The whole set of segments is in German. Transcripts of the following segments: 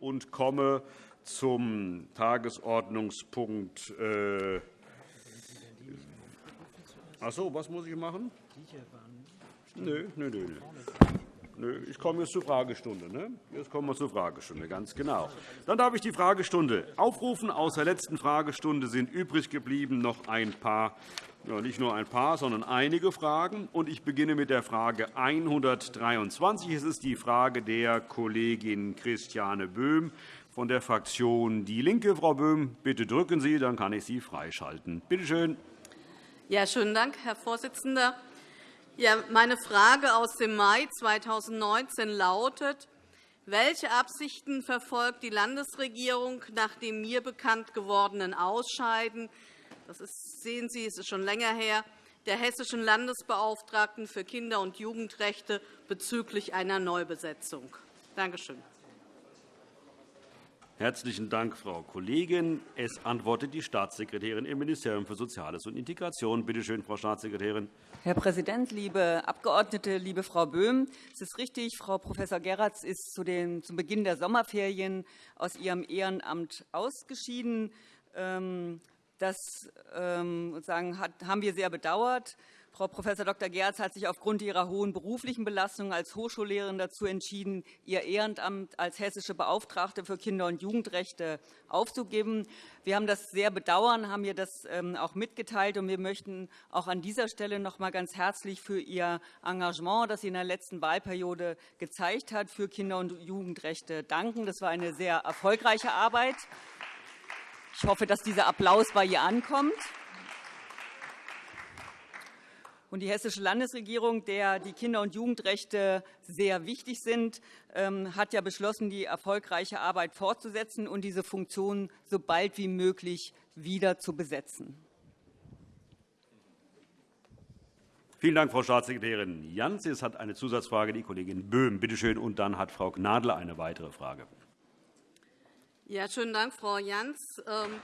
und komme zum Tagesordnungspunkt. Äh Ach so, was muss ich machen? Nö, nö, nö. nö. Ich komme jetzt zur Fragestunde. Ne? Jetzt kommen wir zur Fragestunde, ganz genau. Dann darf ich die Fragestunde aufrufen. Aus der letzten Fragestunde sind übrig geblieben noch ein paar, nicht nur ein paar, sondern einige Fragen. Und ich beginne mit der Frage 123. Es ist die Frage der Kollegin Christiane Böhm von der Fraktion DIE LINKE. Frau Böhm, bitte drücken Sie, dann kann ich Sie freischalten. Bitte schön. Ja, schönen Dank, Herr Vorsitzender. Ja, meine Frage aus dem Mai 2019 lautet, welche Absichten verfolgt die Landesregierung nach dem mir bekannt gewordenen Ausscheiden das ist, sehen Sie, es ist schon länger her, der hessischen Landesbeauftragten für Kinder- und Jugendrechte bezüglich einer Neubesetzung? Danke schön. Herzlichen Dank, Frau Kollegin. Es antwortet die Staatssekretärin im Ministerium für Soziales und Integration. Bitte schön, Frau Staatssekretärin. Herr Präsident, liebe Abgeordnete, liebe Frau Böhm! Es ist richtig, Frau Prof. Geratz ist zu den, zum Beginn der Sommerferien aus ihrem Ehrenamt ausgeschieden. Das ähm, haben wir sehr bedauert. Frau Prof. Dr. Gerz hat sich aufgrund ihrer hohen beruflichen Belastung als Hochschullehrerin dazu entschieden, ihr Ehrenamt als hessische Beauftragte für Kinder- und Jugendrechte aufzugeben. Wir haben das sehr bedauern, haben ihr das ähm, auch mitgeteilt. und Wir möchten auch an dieser Stelle noch einmal ganz herzlich für ihr Engagement, das sie in der letzten Wahlperiode gezeigt hat, für Kinder- und Jugendrechte danken. Das war eine sehr erfolgreiche Arbeit. Ich hoffe, dass dieser Applaus bei ihr ankommt. Und die Hessische Landesregierung, der die Kinder- und Jugendrechte sehr wichtig sind, ähm, hat ja beschlossen, die erfolgreiche Arbeit fortzusetzen und diese Funktion so bald wie möglich wieder zu besetzen. Vielen Dank, Frau Staatssekretärin Jans. Es hat eine Zusatzfrage die Kollegin Böhm. Bitte schön. Und dann hat Frau Gnadl eine weitere Frage. Ja, schönen Dank, Frau Jans. Ähm,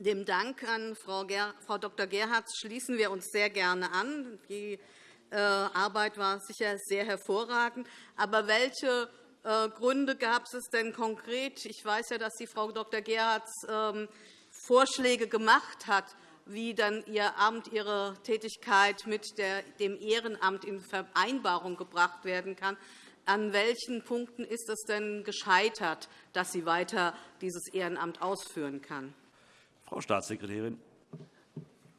dem Dank an Frau Dr. Gerhardt schließen wir uns sehr gerne an. Die äh, Arbeit war sicher sehr hervorragend. Aber welche äh, Gründe gab es denn konkret? Ich weiß ja, dass die Frau Dr. Gerhardt ähm, Vorschläge gemacht hat, wie dann Ihr Amt, Ihre Tätigkeit mit dem Ehrenamt in Vereinbarung gebracht werden kann. An welchen Punkten ist es denn gescheitert, dass sie weiter dieses Ehrenamt ausführen kann? Frau Staatssekretärin.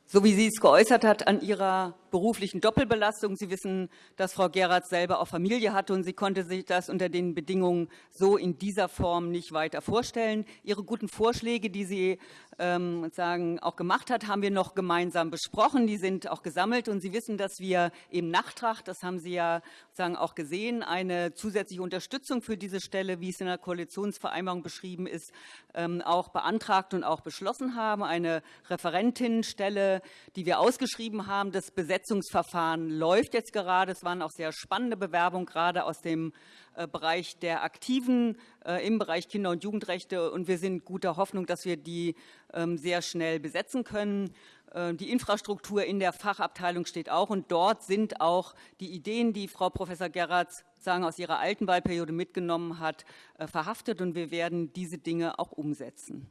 So wie sie es geäußert hat an ihrer beruflichen Doppelbelastung. Sie wissen, dass Frau Geratz selber auch Familie hatte, und sie konnte sich das unter den Bedingungen so in dieser Form nicht weiter vorstellen. Ihre guten Vorschläge, die sie ähm, sagen, auch gemacht hat, haben wir noch gemeinsam besprochen. Die sind auch gesammelt. Und Sie wissen, dass wir im Nachtrag, das haben Sie ja sagen, auch gesehen, eine zusätzliche Unterstützung für diese Stelle, wie es in der Koalitionsvereinbarung beschrieben ist, ähm, auch beantragt und auch beschlossen haben. Eine Referentinnenstelle, die wir ausgeschrieben haben. Das Besetzungsverfahren läuft jetzt gerade. Es waren auch sehr spannende Bewerbungen, gerade aus dem äh, Bereich der Aktiven äh, im Bereich Kinder- und Jugendrechte. Und wir sind guter Hoffnung, dass wir die ähm, sehr schnell besetzen können. Äh, die Infrastruktur in der Fachabteilung steht auch. Und dort sind auch die Ideen, die Frau Prof. Gerratz sagen, aus ihrer alten Wahlperiode mitgenommen hat, verhaftet. Und wir werden diese Dinge auch umsetzen.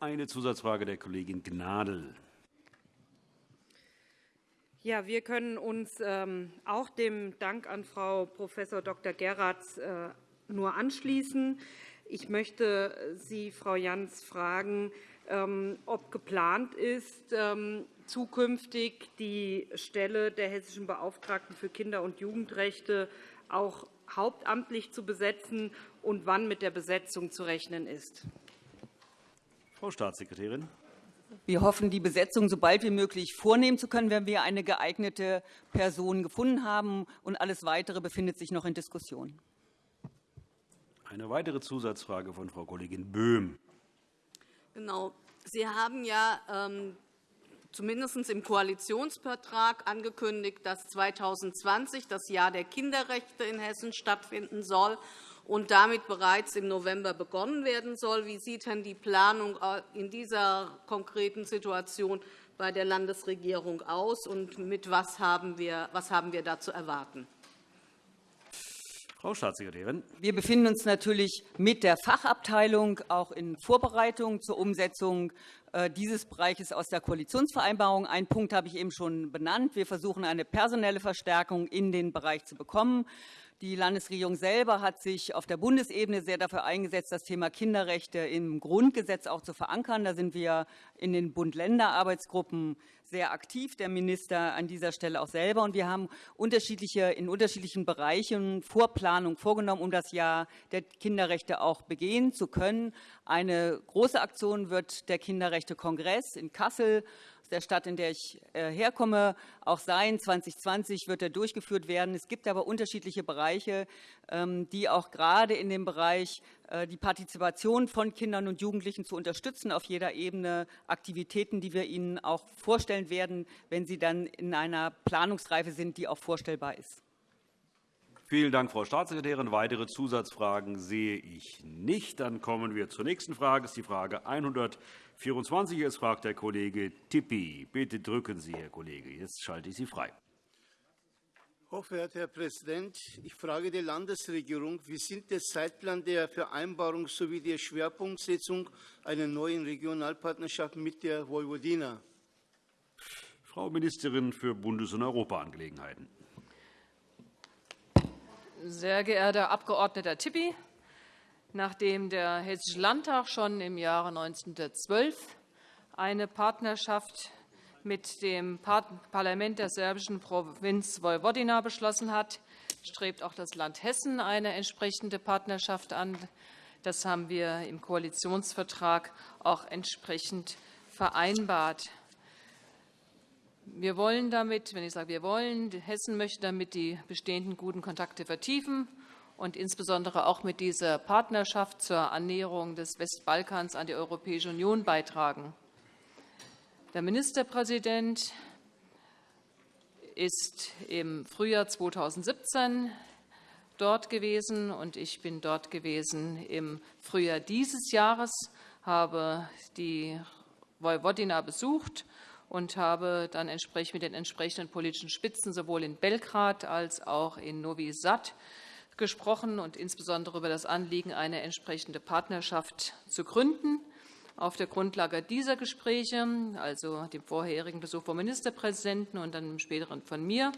Eine Zusatzfrage der Kollegin Gnadl. Ja, wir können uns ähm, auch dem Dank an Frau Prof. Dr. Geratz äh, nur anschließen. Ich möchte Sie, Frau Jans, fragen, ähm, ob geplant ist, ähm, zukünftig die Stelle der hessischen Beauftragten für Kinder- und Jugendrechte auch hauptamtlich zu besetzen und wann mit der Besetzung zu rechnen ist. Frau Staatssekretärin. Wir hoffen, die Besetzung so bald wie möglich vornehmen zu können, wenn wir eine geeignete Person gefunden haben. Und alles Weitere befindet sich noch in Diskussion. Eine weitere Zusatzfrage von Frau Kollegin Böhm. Genau. Sie haben ja ähm, zumindest im Koalitionsvertrag angekündigt, dass 2020 das Jahr der Kinderrechte in Hessen stattfinden soll und damit bereits im November begonnen werden soll. Wie sieht denn die Planung in dieser konkreten Situation bei der Landesregierung aus, und mit was haben wir, was haben wir da zu erwarten? Frau Staatssekretärin. Wir befinden uns natürlich mit der Fachabteilung auch in Vorbereitung zur Umsetzung äh, dieses Bereiches aus der Koalitionsvereinbarung. Einen Punkt habe ich eben schon benannt. Wir versuchen, eine personelle Verstärkung in den Bereich zu bekommen. Die Landesregierung selber hat sich auf der Bundesebene sehr dafür eingesetzt, das Thema Kinderrechte im Grundgesetz auch zu verankern. Da sind wir in den Bund-Länder-Arbeitsgruppen sehr aktiv, der Minister an dieser Stelle auch selber. Und wir haben unterschiedliche, in unterschiedlichen Bereichen Vorplanung vorgenommen, um das Jahr der Kinderrechte auch begehen zu können. Eine große Aktion wird der Kinderrechte-Kongress in Kassel der Stadt, in der ich äh, herkomme, auch sein. 2020 wird er durchgeführt werden. Es gibt aber unterschiedliche Bereiche, ähm, die auch gerade in dem Bereich äh, die Partizipation von Kindern und Jugendlichen zu unterstützen, auf jeder Ebene Aktivitäten, die wir ihnen auch vorstellen werden, wenn sie dann in einer Planungsreife sind, die auch vorstellbar ist. Vielen Dank, Frau Staatssekretärin. Weitere Zusatzfragen sehe ich nicht. Dann kommen wir zur nächsten Frage. Das ist die Frage 124. Jetzt fragt der Kollege Tippi. Bitte drücken Sie, Herr Kollege. Jetzt schalte ich Sie frei. Hochverehrter Herr Präsident, ich frage die Landesregierung, wie sind der Zeitplan der Vereinbarung sowie der Schwerpunktsetzung einer neuen Regionalpartnerschaft mit der Vojvodina? Frau Ministerin für Bundes- und Europaangelegenheiten. Sehr geehrter Abg. Tipi, nachdem der Hessische Landtag schon im Jahre 1912 eine Partnerschaft mit dem Parlament der serbischen Provinz Vojvodina beschlossen hat, strebt auch das Land Hessen eine entsprechende Partnerschaft an. Das haben wir im Koalitionsvertrag auch entsprechend vereinbart. Wir wollen damit, wenn ich sage wir wollen, Hessen möchte damit die bestehenden guten Kontakte vertiefen und insbesondere auch mit dieser Partnerschaft zur Annäherung des Westbalkans an die Europäische Union beitragen. Der Ministerpräsident ist im Frühjahr 2017 dort gewesen, und ich bin dort gewesen im Frühjahr dieses Jahres, habe die Vojvodina besucht und habe dann entsprechend mit den entsprechenden politischen Spitzen sowohl in Belgrad als auch in Novi Sad gesprochen und insbesondere über das Anliegen, eine entsprechende Partnerschaft zu gründen. Auf der Grundlage dieser Gespräche, also dem vorherigen Besuch vom Ministerpräsidenten und dann dem späteren von mir,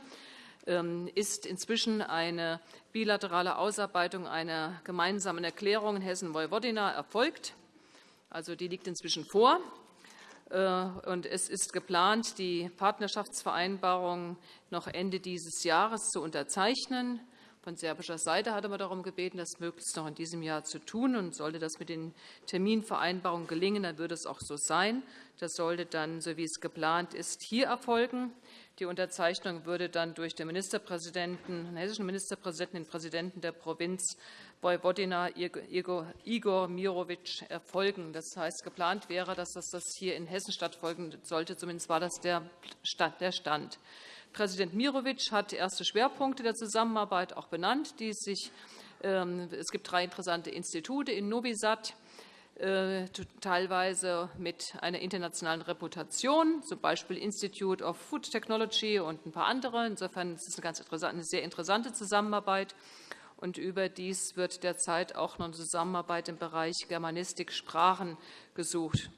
ähm, ist inzwischen eine bilaterale Ausarbeitung einer gemeinsamen Erklärung in Hessen-Vojvodina erfolgt. Also die liegt inzwischen vor. Äh, und es ist geplant, die Partnerschaftsvereinbarung noch Ende dieses Jahres zu unterzeichnen. Von serbischer Seite hatte man darum gebeten, das möglichst noch in diesem Jahr zu tun. Und sollte das mit den Terminvereinbarungen gelingen, dann würde es auch so sein. Das sollte dann, so wie es geplant ist, hier erfolgen. Die Unterzeichnung würde dann durch den Ministerpräsidenten, den hessischen Ministerpräsidenten, den Präsidenten der Provinz Vojvodina Igor Mirovic erfolgen. Das heißt, geplant wäre, dass das hier in Hessen stattfolgen sollte. Zumindest war das der Stand. Präsident Mirovic hat erste Schwerpunkte der Zusammenarbeit auch benannt. Die sich, ähm, es gibt drei interessante Institute in Novi Sad, äh, teilweise mit einer internationalen Reputation, z. B. Institute of Food Technology und ein paar andere. Insofern ist es eine, ganz eine sehr interessante Zusammenarbeit. Und überdies wird derzeit auch noch eine Zusammenarbeit im Bereich Germanistik, Sprachen gesucht.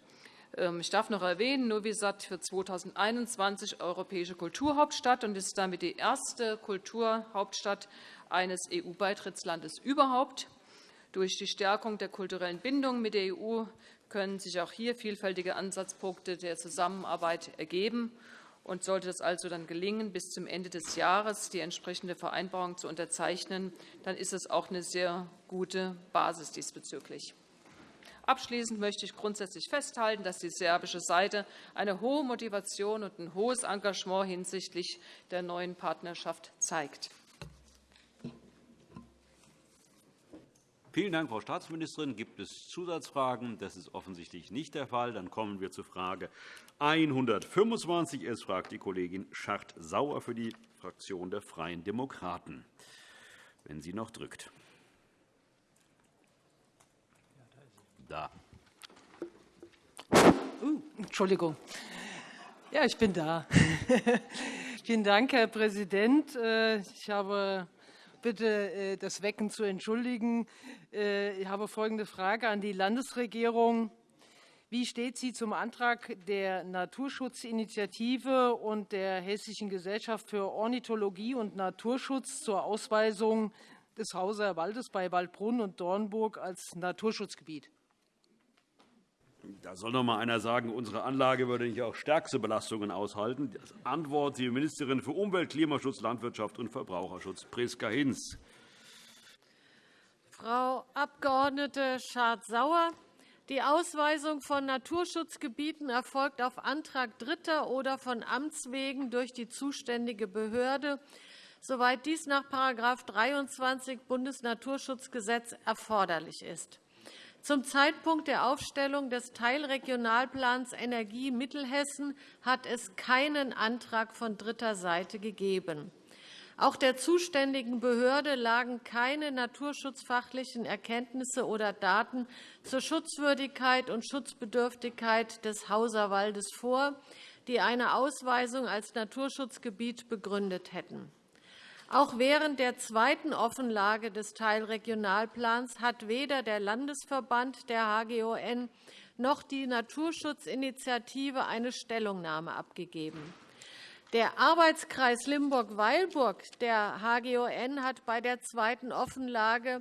Ähm, ich darf noch erwähnen, Novi Sad für 2021 europäische Kulturhauptstadt und ist damit die erste Kulturhauptstadt eines EU-Beitrittslandes überhaupt. Durch die Stärkung der kulturellen Bindung mit der EU können sich auch hier vielfältige Ansatzpunkte der Zusammenarbeit ergeben. Und sollte es also dann gelingen, bis zum Ende des Jahres die entsprechende Vereinbarung zu unterzeichnen, dann ist es auch eine sehr gute Basis diesbezüglich. Abschließend möchte ich grundsätzlich festhalten, dass die serbische Seite eine hohe Motivation und ein hohes Engagement hinsichtlich der neuen Partnerschaft zeigt. Vielen Dank, Frau Staatsministerin. Gibt es Zusatzfragen? Das ist offensichtlich nicht der Fall. Dann kommen wir zur Frage 125. Es fragt die Kollegin Schacht-Sauer für die Fraktion der Freien Demokraten. Wenn sie noch drückt. Da. Uh, Entschuldigung. Ja, ich bin da. Vielen Dank, Herr Präsident. Äh, ich habe bitte, das Wecken zu entschuldigen. Ich habe folgende Frage an die Landesregierung. Wie steht sie zum Antrag der Naturschutzinitiative und der Hessischen Gesellschaft für Ornithologie und Naturschutz zur Ausweisung des Hauser Waldes bei Waldbrunn und Dornburg als Naturschutzgebiet? Da soll noch einmal einer sagen, unsere Anlage würde nicht auch stärkste Belastungen aushalten. Das Antwort, die Ministerin für Umwelt, Klimaschutz, Landwirtschaft und Verbraucherschutz, Priska Hinz. Frau Abg. Schardt-Sauer, die Ausweisung von Naturschutzgebieten erfolgt auf Antrag Dritter oder von Amts wegen durch die zuständige Behörde, soweit dies nach § 23 Bundesnaturschutzgesetz erforderlich ist. Zum Zeitpunkt der Aufstellung des Teilregionalplans Energie Mittelhessen hat es keinen Antrag von dritter Seite gegeben. Auch der zuständigen Behörde lagen keine naturschutzfachlichen Erkenntnisse oder Daten zur Schutzwürdigkeit und Schutzbedürftigkeit des Hauserwaldes vor, die eine Ausweisung als Naturschutzgebiet begründet hätten. Auch während der zweiten Offenlage des Teilregionalplans hat weder der Landesverband der HGON noch die Naturschutzinitiative eine Stellungnahme abgegeben. Der Arbeitskreis Limburg-Weilburg der HGON hat bei der zweiten Offenlage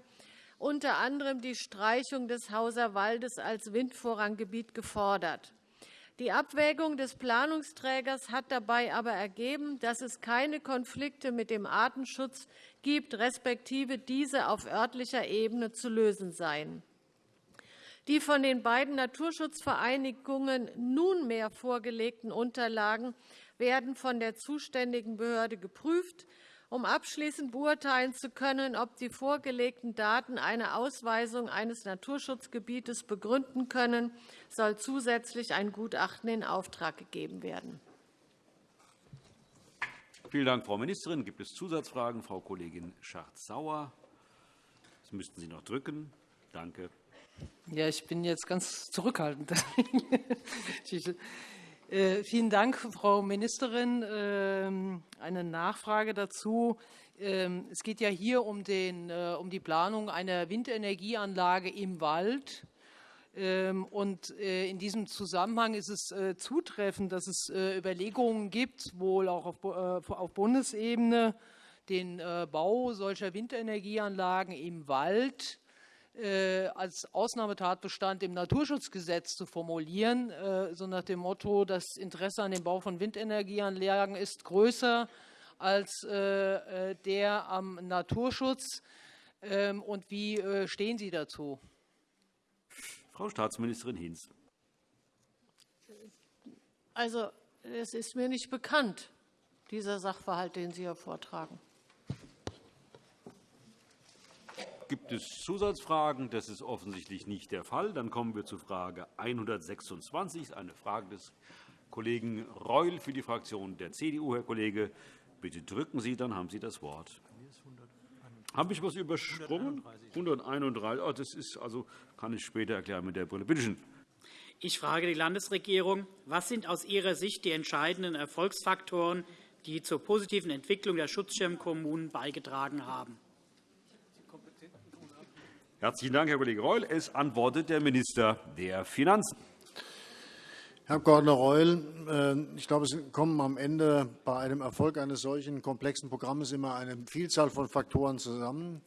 unter anderem die Streichung des Hauser Waldes als Windvorranggebiet gefordert. Die Abwägung des Planungsträgers hat dabei aber ergeben, dass es keine Konflikte mit dem Artenschutz gibt, respektive diese auf örtlicher Ebene zu lösen seien. Die von den beiden Naturschutzvereinigungen nunmehr vorgelegten Unterlagen werden von der zuständigen Behörde geprüft, um abschließend beurteilen zu können, ob die vorgelegten Daten eine Ausweisung eines Naturschutzgebietes begründen können, soll zusätzlich ein Gutachten in Auftrag gegeben werden. Vielen Dank, Frau Ministerin. Gibt es Zusatzfragen? Frau Kollegin Schardt-Sauer. Das müssten Sie noch drücken. Danke. Ja, ich bin jetzt ganz zurückhaltend. Äh, vielen Dank, Frau Ministerin. Ähm, eine Nachfrage dazu. Ähm, es geht ja hier um, den, äh, um die Planung einer Windenergieanlage im Wald. Ähm, und äh, in diesem Zusammenhang ist es zutreffend, dass es Überlegungen gibt, wohl auch auf Bundesebene, den Bau solcher Windenergieanlagen im Wald äh, als Ausnahmetatbestand im Naturschutzgesetz zu formulieren, äh, so nach dem Motto, das Interesse an dem Bau von Windenergieanlagen ist größer als äh, der am Naturschutz. Ähm, und wie stehen Sie dazu? Frau Staatsministerin Hinz. Also, es ist mir nicht bekannt, dieser Sachverhalt, den Sie hier vortragen. Gibt es Zusatzfragen? Das ist offensichtlich nicht der Fall. Dann kommen wir zu Frage 126, eine Frage des Kollegen Reul für die Fraktion der CDU. Herr Kollege, bitte drücken Sie, dann haben Sie das Wort. Habe ich etwas übersprungen? 131. Oh, das ist, also, kann ich später erklären mit der Brille. Bitte schön. Ich frage die Landesregierung, was sind aus Ihrer Sicht die entscheidenden Erfolgsfaktoren, die zur positiven Entwicklung der Schutzschirmkommunen beigetragen haben? Herzlichen Dank, Herr Kollege Reul. Es antwortet der Minister der Finanzen. Herr Abg. Reul, äh, ich glaube, es kommen am Ende bei einem Erfolg eines solchen komplexen Programms immer eine Vielzahl von Faktoren zusammen.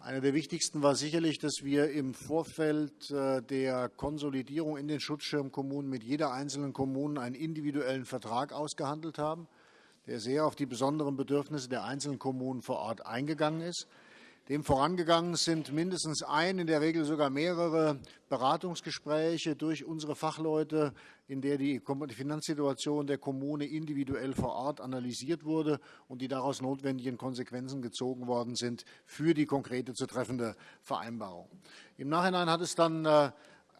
Einer der wichtigsten war sicherlich, dass wir im Vorfeld äh, der Konsolidierung in den Schutzschirmkommunen mit jeder einzelnen Kommune einen individuellen Vertrag ausgehandelt haben, der sehr auf die besonderen Bedürfnisse der einzelnen Kommunen vor Ort eingegangen ist. Dem vorangegangen sind mindestens ein, in der Regel sogar mehrere Beratungsgespräche durch unsere Fachleute, in der die Finanzsituation der Kommune individuell vor Ort analysiert wurde und die daraus notwendigen Konsequenzen gezogen worden sind für die konkrete zu treffende Vereinbarung. Im Nachhinein hat es dann äh,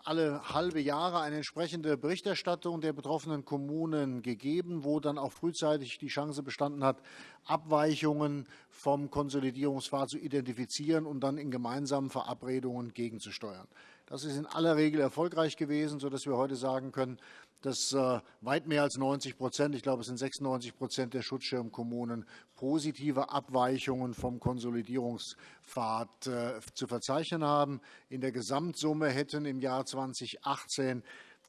alle halbe Jahre eine entsprechende Berichterstattung der betroffenen Kommunen gegeben, wo dann auch frühzeitig die Chance bestanden hat, Abweichungen vom Konsolidierungspfad zu identifizieren und dann in gemeinsamen Verabredungen gegenzusteuern. Das ist in aller Regel erfolgreich gewesen, sodass wir heute sagen können, dass äh, weit mehr als 90 Prozent, ich glaube, es sind 96 Prozent der Schutzschirmkommunen, positive Abweichungen vom Konsolidierungspfad äh, zu verzeichnen haben. In der Gesamtsumme hätten im Jahr 2018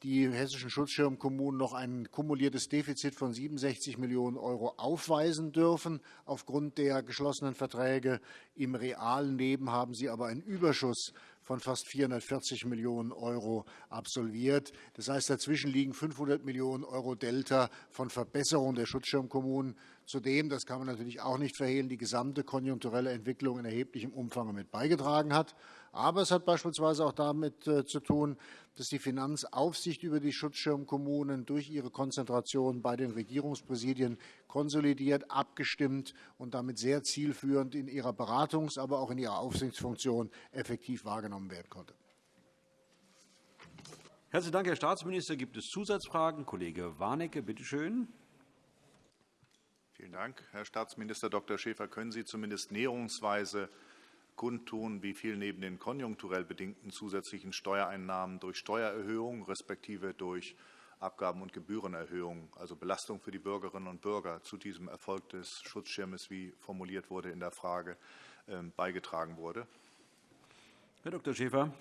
die hessischen Schutzschirmkommunen noch ein kumuliertes Defizit von 67 Millionen € aufweisen dürfen. Aufgrund der geschlossenen Verträge im realen Leben haben sie aber einen Überschuss von fast 440 Millionen € absolviert. Das heißt, dazwischen liegen 500 Millionen € Delta von Verbesserung der Schutzschirmkommunen. Zudem, das kann man natürlich auch nicht verhehlen, die gesamte konjunkturelle Entwicklung in erheblichem Umfang mit beigetragen hat. Aber es hat beispielsweise auch damit äh, zu tun, dass die Finanzaufsicht über die Schutzschirmkommunen durch ihre Konzentration bei den Regierungspräsidien konsolidiert, abgestimmt und damit sehr zielführend in ihrer Beratungs-, aber auch in ihrer Aufsichtsfunktion effektiv wahrgenommen werden konnte. Herzlichen Dank, Herr Staatsminister. Gibt es Zusatzfragen? Kollege Warnecke, bitte schön. Vielen Dank. Herr Staatsminister Dr. Schäfer, können Sie zumindest näherungsweise kundtun, wie viel neben den konjunkturell bedingten zusätzlichen Steuereinnahmen durch Steuererhöhung respektive durch Abgaben- und Gebührenerhöhungen, also Belastung für die Bürgerinnen und Bürger, zu diesem Erfolg des Schutzschirmes, wie formuliert wurde in der Frage, ähm, beigetragen wurde? Herr Dr. Schäfer.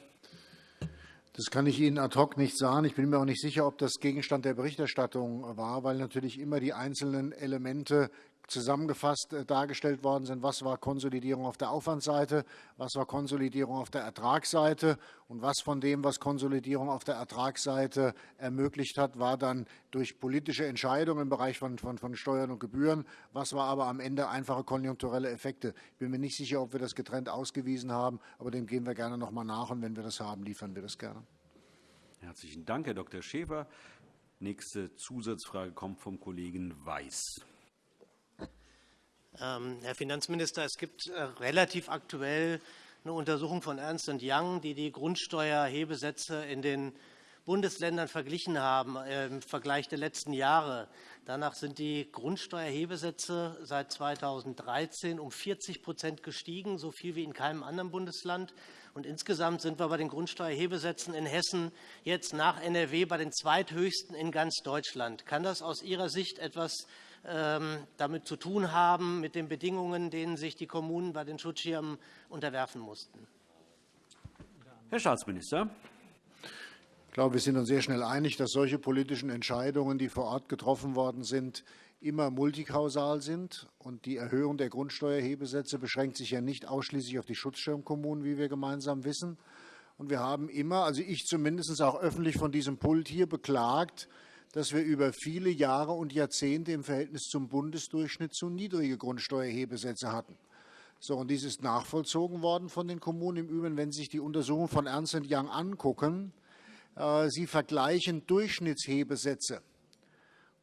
Das kann ich Ihnen ad hoc nicht sagen. Ich bin mir auch nicht sicher, ob das Gegenstand der Berichterstattung war, weil natürlich immer die einzelnen Elemente zusammengefasst äh, dargestellt worden sind, was war Konsolidierung auf der Aufwandsseite, was war Konsolidierung auf der Ertragsseite und was von dem, was Konsolidierung auf der Ertragsseite ermöglicht hat, war dann durch politische Entscheidungen im Bereich von, von, von Steuern und Gebühren, was war aber am Ende einfache konjunkturelle Effekte. Ich bin mir nicht sicher, ob wir das getrennt ausgewiesen haben, aber dem gehen wir gerne noch mal nach und wenn wir das haben, liefern wir das gerne. Herzlichen Dank, Herr Dr. Schäfer. Nächste Zusatzfrage kommt vom Kollegen Weiß. Ähm, Herr Finanzminister, es gibt äh, relativ aktuell eine Untersuchung von Ernst Young, die die Grundsteuerhebesätze in den Bundesländern verglichen haben äh, im Vergleich der letzten Jahre. Danach sind die Grundsteuerhebesätze seit 2013 um 40% gestiegen, so viel wie in keinem anderen Bundesland. Und insgesamt sind wir bei den Grundsteuerhebesätzen in Hessen jetzt nach NRW bei den zweithöchsten in ganz Deutschland. Kann das aus Ihrer Sicht etwas damit zu tun haben, mit den Bedingungen, denen sich die Kommunen bei den Schutzschirmen unterwerfen mussten. Herr Staatsminister. Ich glaube, wir sind uns sehr schnell einig, dass solche politischen Entscheidungen, die vor Ort getroffen worden sind, immer multikausal sind. Und die Erhöhung der Grundsteuerhebesätze beschränkt sich ja nicht ausschließlich auf die Schutzschirmkommunen, wie wir gemeinsam wissen. Und wir haben immer, also ich zumindest auch öffentlich von diesem Pult hier beklagt, dass wir über viele Jahre und Jahrzehnte im Verhältnis zum Bundesdurchschnitt zu niedrige Grundsteuerhebesätze hatten. So, und dies ist nachvollzogen worden von den Kommunen. Im Übrigen, wenn Sie sich die Untersuchung von Ernst Young angucken, äh, Sie vergleichen Durchschnittshebesätze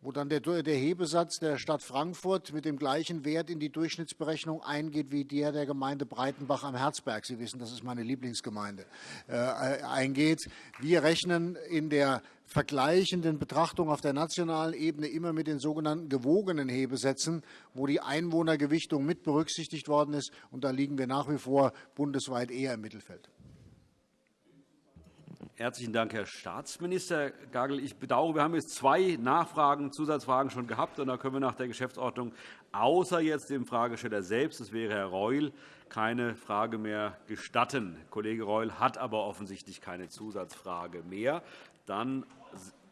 wo dann der, der, Hebesatz der Stadt Frankfurt mit dem gleichen Wert in die Durchschnittsberechnung eingeht wie der der Gemeinde Breitenbach am Herzberg. Sie wissen, das ist meine Lieblingsgemeinde, äh, eingeht. Wir rechnen in der vergleichenden Betrachtung auf der nationalen Ebene immer mit den sogenannten gewogenen Hebesätzen, wo die Einwohnergewichtung mit berücksichtigt worden ist. Und da liegen wir nach wie vor bundesweit eher im Mittelfeld. Herzlichen Dank, Herr Staatsminister Gagel. Ich bedauere, wir haben jetzt zwei Nachfragen, Zusatzfragen schon gehabt. und Da können wir nach der Geschäftsordnung außer jetzt dem Fragesteller selbst, das wäre Herr Reul, keine Frage mehr gestatten. Kollege Reul hat aber offensichtlich keine Zusatzfrage mehr. Dann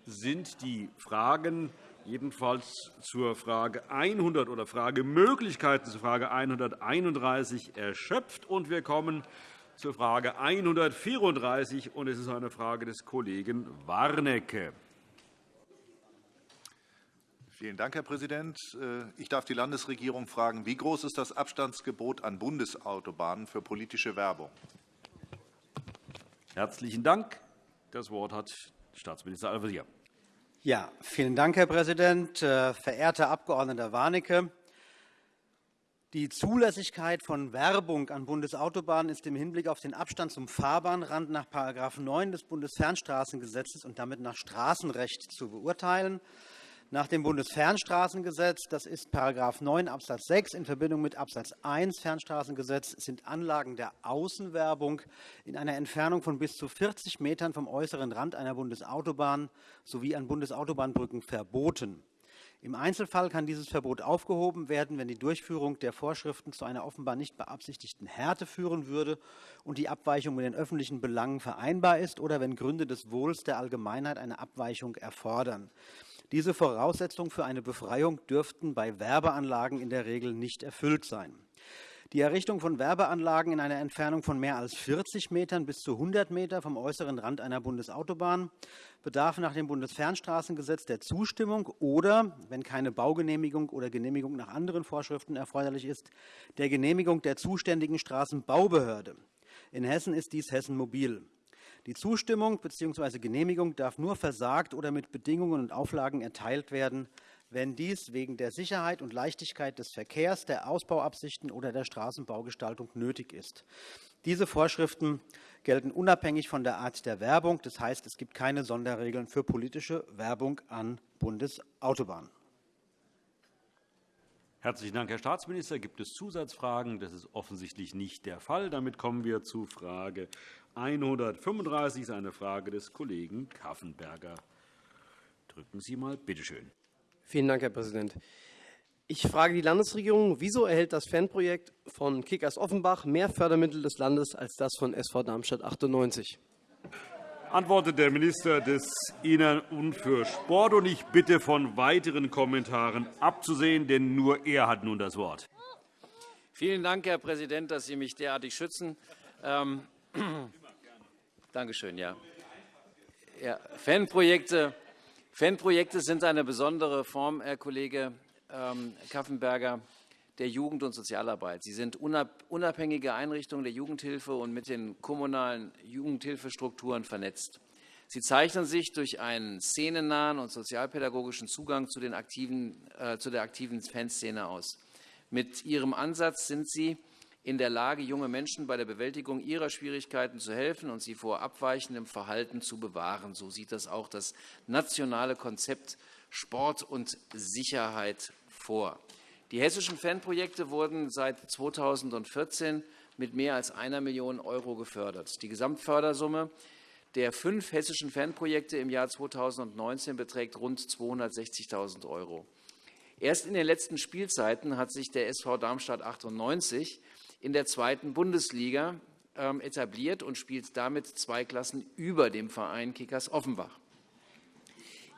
sind die Fragen jedenfalls zur Frage 100 oder Fragemöglichkeiten zur Frage 131 erschöpft. Und wir kommen zur Frage 134, und es ist eine Frage des Kollegen Warnecke. Vielen Dank, Herr Präsident. Äh, ich darf die Landesregierung fragen, wie groß ist das Abstandsgebot an Bundesautobahnen für politische Werbung? Herzlichen Dank. Das Wort hat Staatsminister Al-Wazir. Ja, vielen Dank, Herr Präsident. Äh, verehrter Abg. Warnecke, die Zulässigkeit von Werbung an Bundesautobahnen ist im Hinblick auf den Abstand zum Fahrbahnrand nach § 9 des Bundesfernstraßengesetzes und damit nach Straßenrecht zu beurteilen. Nach dem Bundesfernstraßengesetz, das ist § 9 Abs. 6 in Verbindung mit Abs. 1 Fernstraßengesetz, sind Anlagen der Außenwerbung in einer Entfernung von bis zu 40 Metern vom äußeren Rand einer Bundesautobahn sowie an Bundesautobahnbrücken verboten. Im Einzelfall kann dieses Verbot aufgehoben werden, wenn die Durchführung der Vorschriften zu einer offenbar nicht beabsichtigten Härte führen würde und die Abweichung mit den öffentlichen Belangen vereinbar ist oder wenn Gründe des Wohls der Allgemeinheit eine Abweichung erfordern. Diese Voraussetzungen für eine Befreiung dürften bei Werbeanlagen in der Regel nicht erfüllt sein. Die Errichtung von Werbeanlagen in einer Entfernung von mehr als 40 Metern bis zu 100 Meter vom äußeren Rand einer Bundesautobahn bedarf nach dem Bundesfernstraßengesetz der Zustimmung oder, wenn keine Baugenehmigung oder Genehmigung nach anderen Vorschriften erforderlich ist, der Genehmigung der zuständigen Straßenbaubehörde. In Hessen ist dies Hessen Mobil. Die Zustimmung bzw. Genehmigung darf nur versagt oder mit Bedingungen und Auflagen erteilt werden, wenn dies wegen der Sicherheit und Leichtigkeit des Verkehrs, der Ausbauabsichten oder der Straßenbaugestaltung nötig ist. Diese Vorschriften gelten unabhängig von der Art der Werbung. Das heißt, es gibt keine Sonderregeln für politische Werbung an Bundesautobahnen. Herzlichen Dank, Herr Staatsminister. Gibt es Zusatzfragen? Das ist offensichtlich nicht der Fall. Damit kommen wir zu Frage 135, das ist eine Frage des Kollegen Kaffenberger. Drücken Sie mal, bitte schön. Vielen Dank, Herr Präsident. Ich frage die Landesregierung, wieso erhält das Fanprojekt von Kickers Offenbach mehr Fördermittel des Landes als das von SV Darmstadt 98? Antwortet der Minister des Innern und für Sport. Und ich bitte, von weiteren Kommentaren abzusehen, denn nur er hat nun das Wort. Vielen Dank, Herr Präsident, dass Sie mich derartig schützen. Ähm, Dankeschön. Ja. Ja, Fanprojekte, Fanprojekte sind eine besondere Form, Herr Kollege ähm, Kaffenberger, der Jugend- und Sozialarbeit. Sie sind unabhängige Einrichtungen der Jugendhilfe und mit den kommunalen Jugendhilfestrukturen vernetzt. Sie zeichnen sich durch einen szenennahen und sozialpädagogischen Zugang zu, aktiven, äh, zu der aktiven Fanszene aus. Mit Ihrem Ansatz sind Sie in der Lage, junge Menschen bei der Bewältigung ihrer Schwierigkeiten zu helfen und sie vor abweichendem Verhalten zu bewahren. So sieht das auch das nationale Konzept Sport und Sicherheit vor. Die hessischen Fanprojekte wurden seit 2014 mit mehr als einer Million Euro gefördert. Die Gesamtfördersumme der fünf hessischen Fanprojekte im Jahr 2019 beträgt rund 260.000 Euro. Erst in den letzten Spielzeiten hat sich der SV Darmstadt 98 in der zweiten Bundesliga ähm, etabliert und spielt damit zwei Klassen über dem Verein Kickers Offenbach.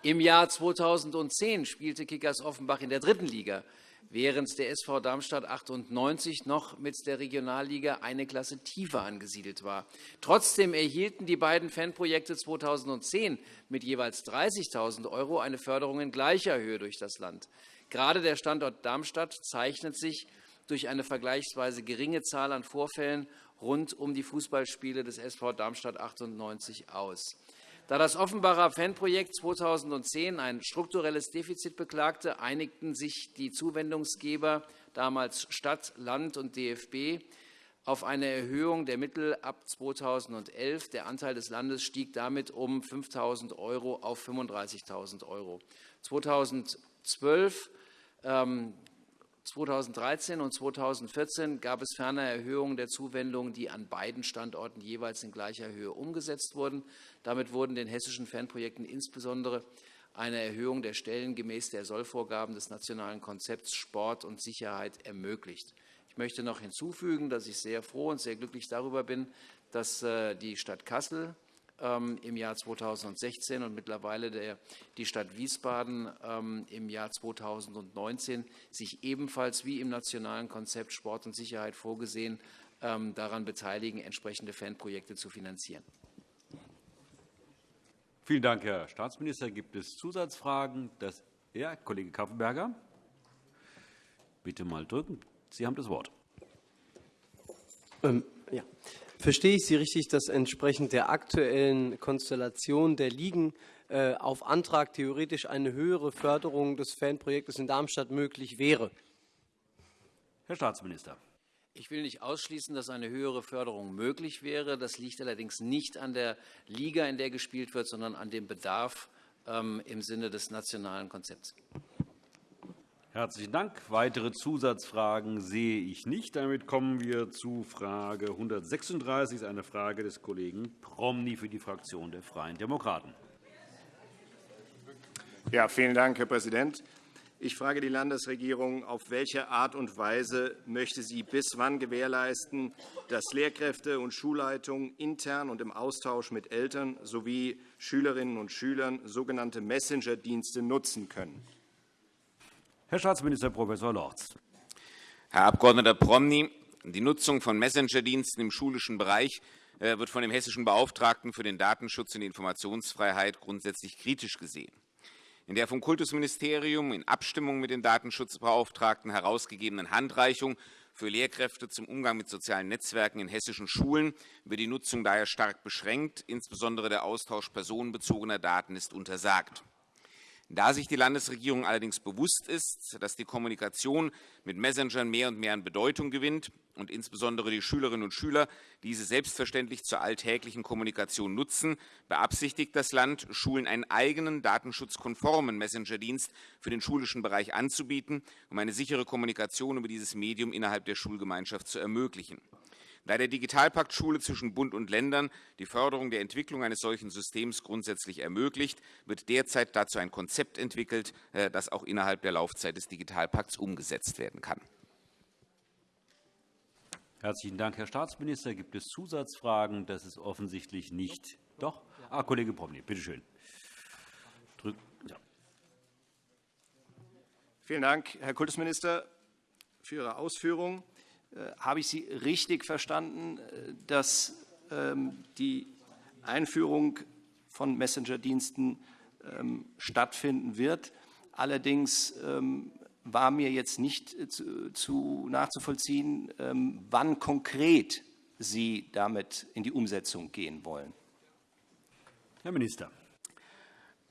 Im Jahr 2010 spielte Kickers Offenbach in der dritten Liga, während der SV Darmstadt 98 noch mit der Regionalliga eine Klasse tiefer angesiedelt war. Trotzdem erhielten die beiden Fanprojekte 2010 mit jeweils 30.000 € eine Förderung in gleicher Höhe durch das Land. Gerade der Standort Darmstadt zeichnet sich durch eine vergleichsweise geringe Zahl an Vorfällen rund um die Fußballspiele des SV Darmstadt 98 aus. Da das Offenbarer Fanprojekt 2010 ein strukturelles Defizit beklagte, einigten sich die Zuwendungsgeber, damals Stadt, Land und DFB, auf eine Erhöhung der Mittel ab 2011. Der Anteil des Landes stieg damit um 5.000 € auf 35.000 €. 2012 2013 und 2014 gab es ferner Erhöhungen der Zuwendungen, die an beiden Standorten jeweils in gleicher Höhe umgesetzt wurden. Damit wurden den hessischen Fanprojekten insbesondere eine Erhöhung der Stellen gemäß der Sollvorgaben des Nationalen Konzepts Sport und Sicherheit ermöglicht. Ich möchte noch hinzufügen, dass ich sehr froh und sehr glücklich darüber bin, dass äh, die Stadt Kassel im Jahr 2016 und mittlerweile der, die Stadt Wiesbaden ähm, im Jahr 2019 sich ebenfalls wie im nationalen Konzept Sport und Sicherheit vorgesehen ähm, daran beteiligen, entsprechende Fanprojekte zu finanzieren. Vielen Dank, Herr Staatsminister. Gibt es Zusatzfragen? Das, ja, Kollege Kaffenberger. Bitte mal drücken. Sie haben das Wort. Ähm, ja. Verstehe ich Sie richtig, dass entsprechend der aktuellen Konstellation der Ligen äh, auf Antrag theoretisch eine höhere Förderung des Fanprojektes in Darmstadt möglich wäre? Herr Staatsminister. Ich will nicht ausschließen, dass eine höhere Förderung möglich wäre. Das liegt allerdings nicht an der Liga, in der gespielt wird, sondern an dem Bedarf ähm, im Sinne des nationalen Konzepts. Herzlichen Dank. Weitere Zusatzfragen sehe ich nicht. Damit kommen wir zu Frage 136, eine Frage des Kollegen Promny für die Fraktion der Freien Demokraten. Ja, vielen Dank, Herr Präsident. Ich frage die Landesregierung, auf welche Art und Weise möchte sie bis wann gewährleisten, dass Lehrkräfte und Schulleitungen intern und im Austausch mit Eltern sowie Schülerinnen und Schülern sogenannte Messenger-Dienste nutzen können? Herr Staatsminister Prof. Lorz. Herr Abg. Promny, die Nutzung von Messenger-Diensten im schulischen Bereich äh, wird von dem hessischen Beauftragten für den Datenschutz und die Informationsfreiheit grundsätzlich kritisch gesehen. In der vom Kultusministerium in Abstimmung mit den Datenschutzbeauftragten herausgegebenen Handreichung für Lehrkräfte zum Umgang mit sozialen Netzwerken in hessischen Schulen wird die Nutzung daher stark beschränkt. Insbesondere der Austausch personenbezogener Daten ist untersagt. Da sich die Landesregierung allerdings bewusst ist, dass die Kommunikation mit Messengern mehr und mehr an Bedeutung gewinnt und insbesondere die Schülerinnen und Schüler diese selbstverständlich zur alltäglichen Kommunikation nutzen, beabsichtigt das Land, Schulen einen eigenen datenschutzkonformen Messengerdienst für den schulischen Bereich anzubieten, um eine sichere Kommunikation über dieses Medium innerhalb der Schulgemeinschaft zu ermöglichen. Da der Digitalpakt Schule zwischen Bund und Ländern die Förderung der Entwicklung eines solchen Systems grundsätzlich ermöglicht, wird derzeit dazu ein Konzept entwickelt, äh, das auch innerhalb der Laufzeit des Digitalpakts umgesetzt werden kann. Herzlichen Dank, Herr Staatsminister. Gibt es Zusatzfragen? Das ist offensichtlich nicht. Doch? Ah, Kollege Promny, bitte schön. Ja. Vielen Dank, Herr Kultusminister, für Ihre Ausführungen. Äh, habe ich Sie richtig verstanden, äh, dass ähm, die Einführung von Messenger-Diensten ähm, stattfinden wird? Allerdings ähm, war mir jetzt nicht äh, zu, nachzuvollziehen, wann konkret Sie damit in die Umsetzung gehen wollen. Herr Minister.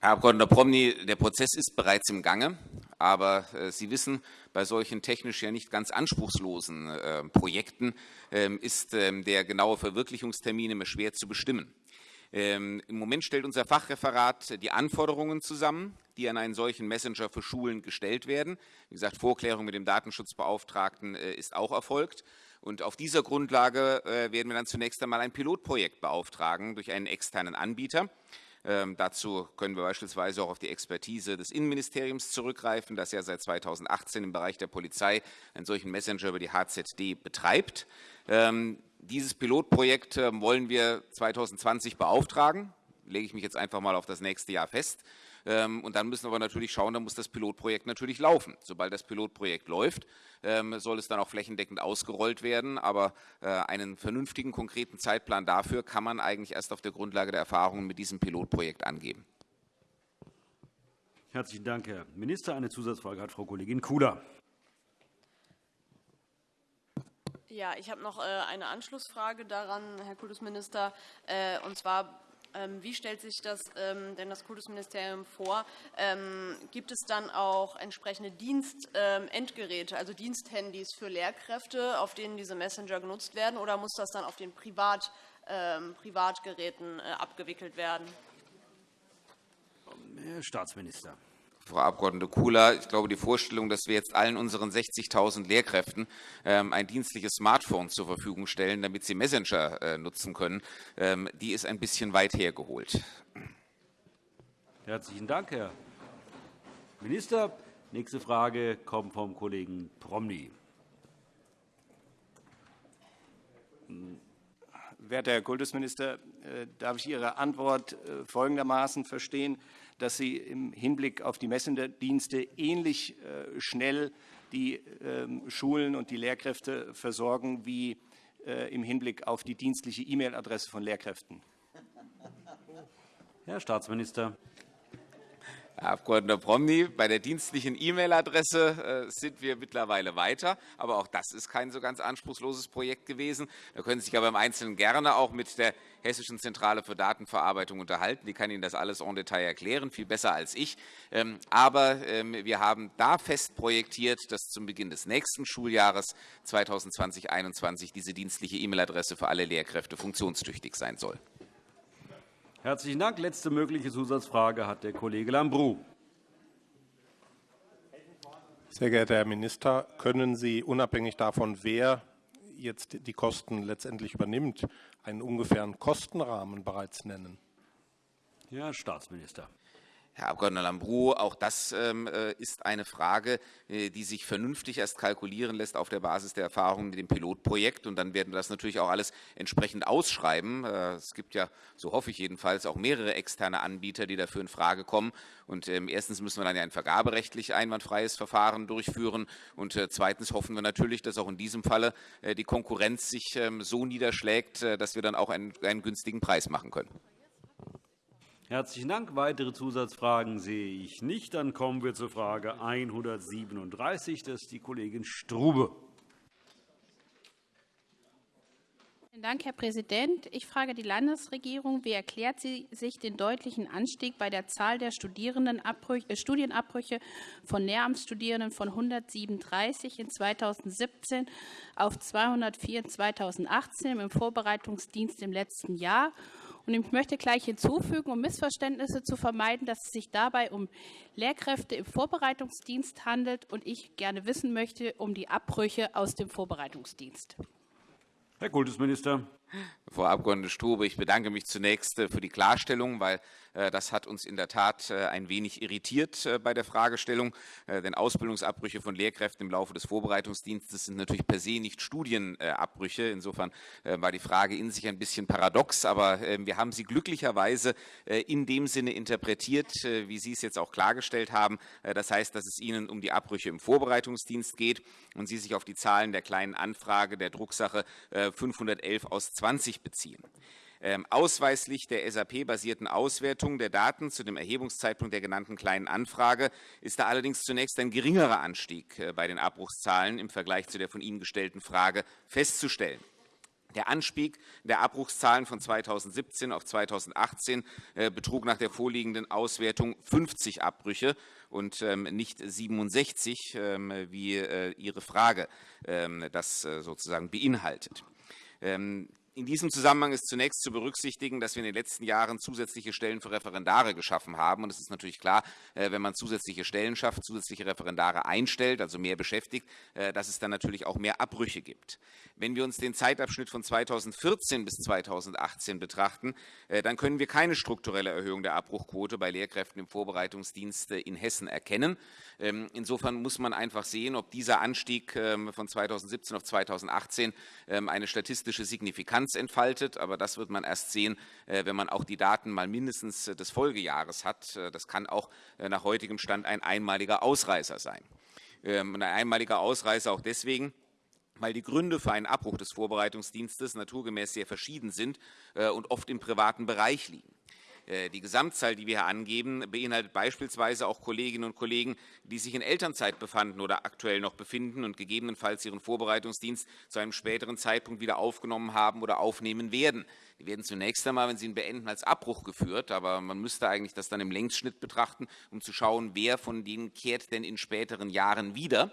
Herr Abg. Promny, der Prozess ist bereits im Gange. Aber äh, Sie wissen, bei solchen technisch ja nicht ganz anspruchslosen äh, Projekten äh, ist ähm, der genaue Verwirklichungstermin immer schwer zu bestimmen. Ähm, Im Moment stellt unser Fachreferat die Anforderungen zusammen, die an einen solchen Messenger für Schulen gestellt werden. Wie gesagt, Vorklärung mit dem Datenschutzbeauftragten äh, ist auch erfolgt. Und auf dieser Grundlage äh, werden wir dann zunächst einmal ein Pilotprojekt beauftragen durch einen externen Anbieter. Ähm, dazu können wir beispielsweise auch auf die Expertise des Innenministeriums zurückgreifen, das ja seit 2018 im Bereich der Polizei einen solchen Messenger über die HZD betreibt. Ähm, dieses Pilotprojekt ähm, wollen wir 2020 beauftragen. Lege ich mich jetzt einfach mal auf das nächste Jahr fest. Ähm, und dann müssen wir natürlich schauen, dann muss das Pilotprojekt natürlich laufen. Sobald das Pilotprojekt läuft, ähm, soll es dann auch flächendeckend ausgerollt werden. Aber äh, einen vernünftigen, konkreten Zeitplan dafür kann man eigentlich erst auf der Grundlage der Erfahrungen mit diesem Pilotprojekt angeben. Herzlichen Dank, Herr Minister. Eine Zusatzfrage hat Frau Kollegin Kula. Ja, ich habe noch äh, eine Anschlussfrage daran, Herr Kultusminister. Äh, und zwar wie stellt sich das ähm, denn das Kultusministerium vor? Ähm, gibt es dann auch entsprechende Dienstendgeräte, also Diensthandys für Lehrkräfte, auf denen diese Messenger genutzt werden, oder muss das dann auf den Privat, Privatgeräten äh, abgewickelt werden? Herr Staatsminister. Frau Abg. Kula, ich glaube, die Vorstellung, dass wir jetzt allen unseren 60.000 Lehrkräften ähm, ein dienstliches Smartphone zur Verfügung stellen, damit sie Messenger äh, nutzen können, ähm, die ist ein bisschen weit hergeholt. Herzlichen Dank, Herr Minister. Nächste Frage kommt vom Kollegen Promny. Werter Herr Kultusminister, äh, darf ich Ihre Antwort äh, folgendermaßen verstehen? Dass Sie im Hinblick auf die Messengerdienste ähnlich äh, schnell die ähm, Schulen und die Lehrkräfte versorgen wie äh, im Hinblick auf die dienstliche E-Mail-Adresse von Lehrkräften. Herr Staatsminister. Herr Abg. Promny, bei der dienstlichen E-Mail-Adresse äh, sind wir mittlerweile weiter. Aber auch das ist kein so ganz anspruchsloses Projekt gewesen. Da können Sie sich aber im Einzelnen gerne auch mit der Hessischen Zentrale für Datenverarbeitung unterhalten. Die kann Ihnen das alles en Detail erklären, viel besser als ich. Ähm, aber ähm, wir haben da fest projektiert, dass zum Beginn des nächsten Schuljahres 2020-21 diese dienstliche E-Mail-Adresse für alle Lehrkräfte funktionstüchtig sein soll. Herzlichen Dank. Letzte mögliche Zusatzfrage hat der Kollege Lambrou. Sehr geehrter Herr Minister, können Sie unabhängig davon, wer jetzt die Kosten letztendlich übernimmt, einen ungefähren Kostenrahmen bereits nennen? Herr Staatsminister. Herr Abg. Lambrou, auch das ähm, äh, ist eine Frage, äh, die sich vernünftig erst kalkulieren lässt auf der Basis der Erfahrungen mit dem Pilotprojekt. Und dann werden wir das natürlich auch alles entsprechend ausschreiben. Äh, es gibt ja, so hoffe ich jedenfalls, auch mehrere externe Anbieter, die dafür in Frage kommen. Und ähm, erstens müssen wir dann ja ein vergaberechtlich einwandfreies Verfahren durchführen. Und zweitens hoffen wir natürlich, dass auch in diesem Falle die Konkurrenz sich ähm, so niederschlägt, dass wir dann auch einen, einen günstigen Preis machen können. Herzlichen Dank. Weitere Zusatzfragen sehe ich nicht. Dann kommen wir zur Frage 137. Das ist die Kollegin Strube. Vielen Dank, Herr Präsident. Ich frage die Landesregierung, wie erklärt sie sich den deutlichen Anstieg bei der Zahl der äh, Studienabbrüche von Lehramtsstudierenden von 137 in 2017 auf 204 in 2018 im Vorbereitungsdienst im letzten Jahr und ich möchte gleich hinzufügen, um Missverständnisse zu vermeiden, dass es sich dabei um Lehrkräfte im Vorbereitungsdienst handelt und ich gerne wissen möchte um die Abbrüche aus dem Vorbereitungsdienst. Herr Kultusminister. Frau Abg. Strube, ich bedanke mich zunächst äh, für die Klarstellung, weil äh, das hat uns in der Tat äh, ein wenig irritiert bei der Fragestellung. Denn Ausbildungsabbrüche von Lehrkräften im Laufe des Vorbereitungsdienstes sind natürlich per se nicht Studienabbrüche. Insofern war die Frage in sich ein bisschen paradox. Aber wir haben sie glücklicherweise in dem Sinne interpretiert, wie Sie es jetzt auch klargestellt haben. Das heißt, dass es Ihnen um die Abbrüche im Vorbereitungsdienst geht und Sie sich auf die Zahlen der kleinen Anfrage der Drucksache 511 aus 20 beziehen. Ähm, ausweislich der SAP-basierten Auswertung der Daten zu dem Erhebungszeitpunkt der genannten Kleinen Anfrage ist da allerdings zunächst ein geringerer Anstieg äh, bei den Abbruchszahlen im Vergleich zu der von Ihnen gestellten Frage festzustellen. Der Anstieg der Abbruchszahlen von 2017 auf 2018 äh, betrug nach der vorliegenden Auswertung 50 Abbrüche und ähm, nicht 67, ähm, wie äh, Ihre Frage das sozusagen beinhaltet. In diesem Zusammenhang ist zunächst zu berücksichtigen, dass wir in den letzten Jahren zusätzliche Stellen für Referendare geschaffen haben. Und es ist natürlich klar, äh, wenn man zusätzliche Stellen schafft, zusätzliche Referendare einstellt, also mehr beschäftigt, äh, dass es dann natürlich auch mehr Abbrüche gibt. Wenn wir uns den Zeitabschnitt von 2014 bis 2018 betrachten, äh, dann können wir keine strukturelle Erhöhung der Abbruchquote bei Lehrkräften im Vorbereitungsdienst in Hessen erkennen. Ähm, insofern muss man einfach sehen, ob dieser Anstieg ähm, von 2017 auf 2018 ähm, eine statistische Signifikanz entfaltet. Aber das wird man erst sehen, äh, wenn man auch die Daten mal mindestens äh, des Folgejahres hat. Äh, das kann auch nach heutigem Stand ein einmaliger Ausreißer sein. Ein einmaliger Ausreißer auch deswegen, weil die Gründe für einen Abbruch des Vorbereitungsdienstes naturgemäß sehr verschieden sind und oft im privaten Bereich liegen. Äh, die Gesamtzahl, die wir hier angeben, beinhaltet beispielsweise auch Kolleginnen und Kollegen, die sich in Elternzeit befanden oder aktuell noch befinden und gegebenenfalls ihren Vorbereitungsdienst zu einem späteren Zeitpunkt wieder aufgenommen haben oder aufnehmen werden. Die werden zunächst einmal, wenn sie ihn beenden, als Abbruch geführt. Aber man müsste eigentlich das dann im Längsschnitt betrachten, um zu schauen, wer von denen kehrt denn in späteren Jahren wieder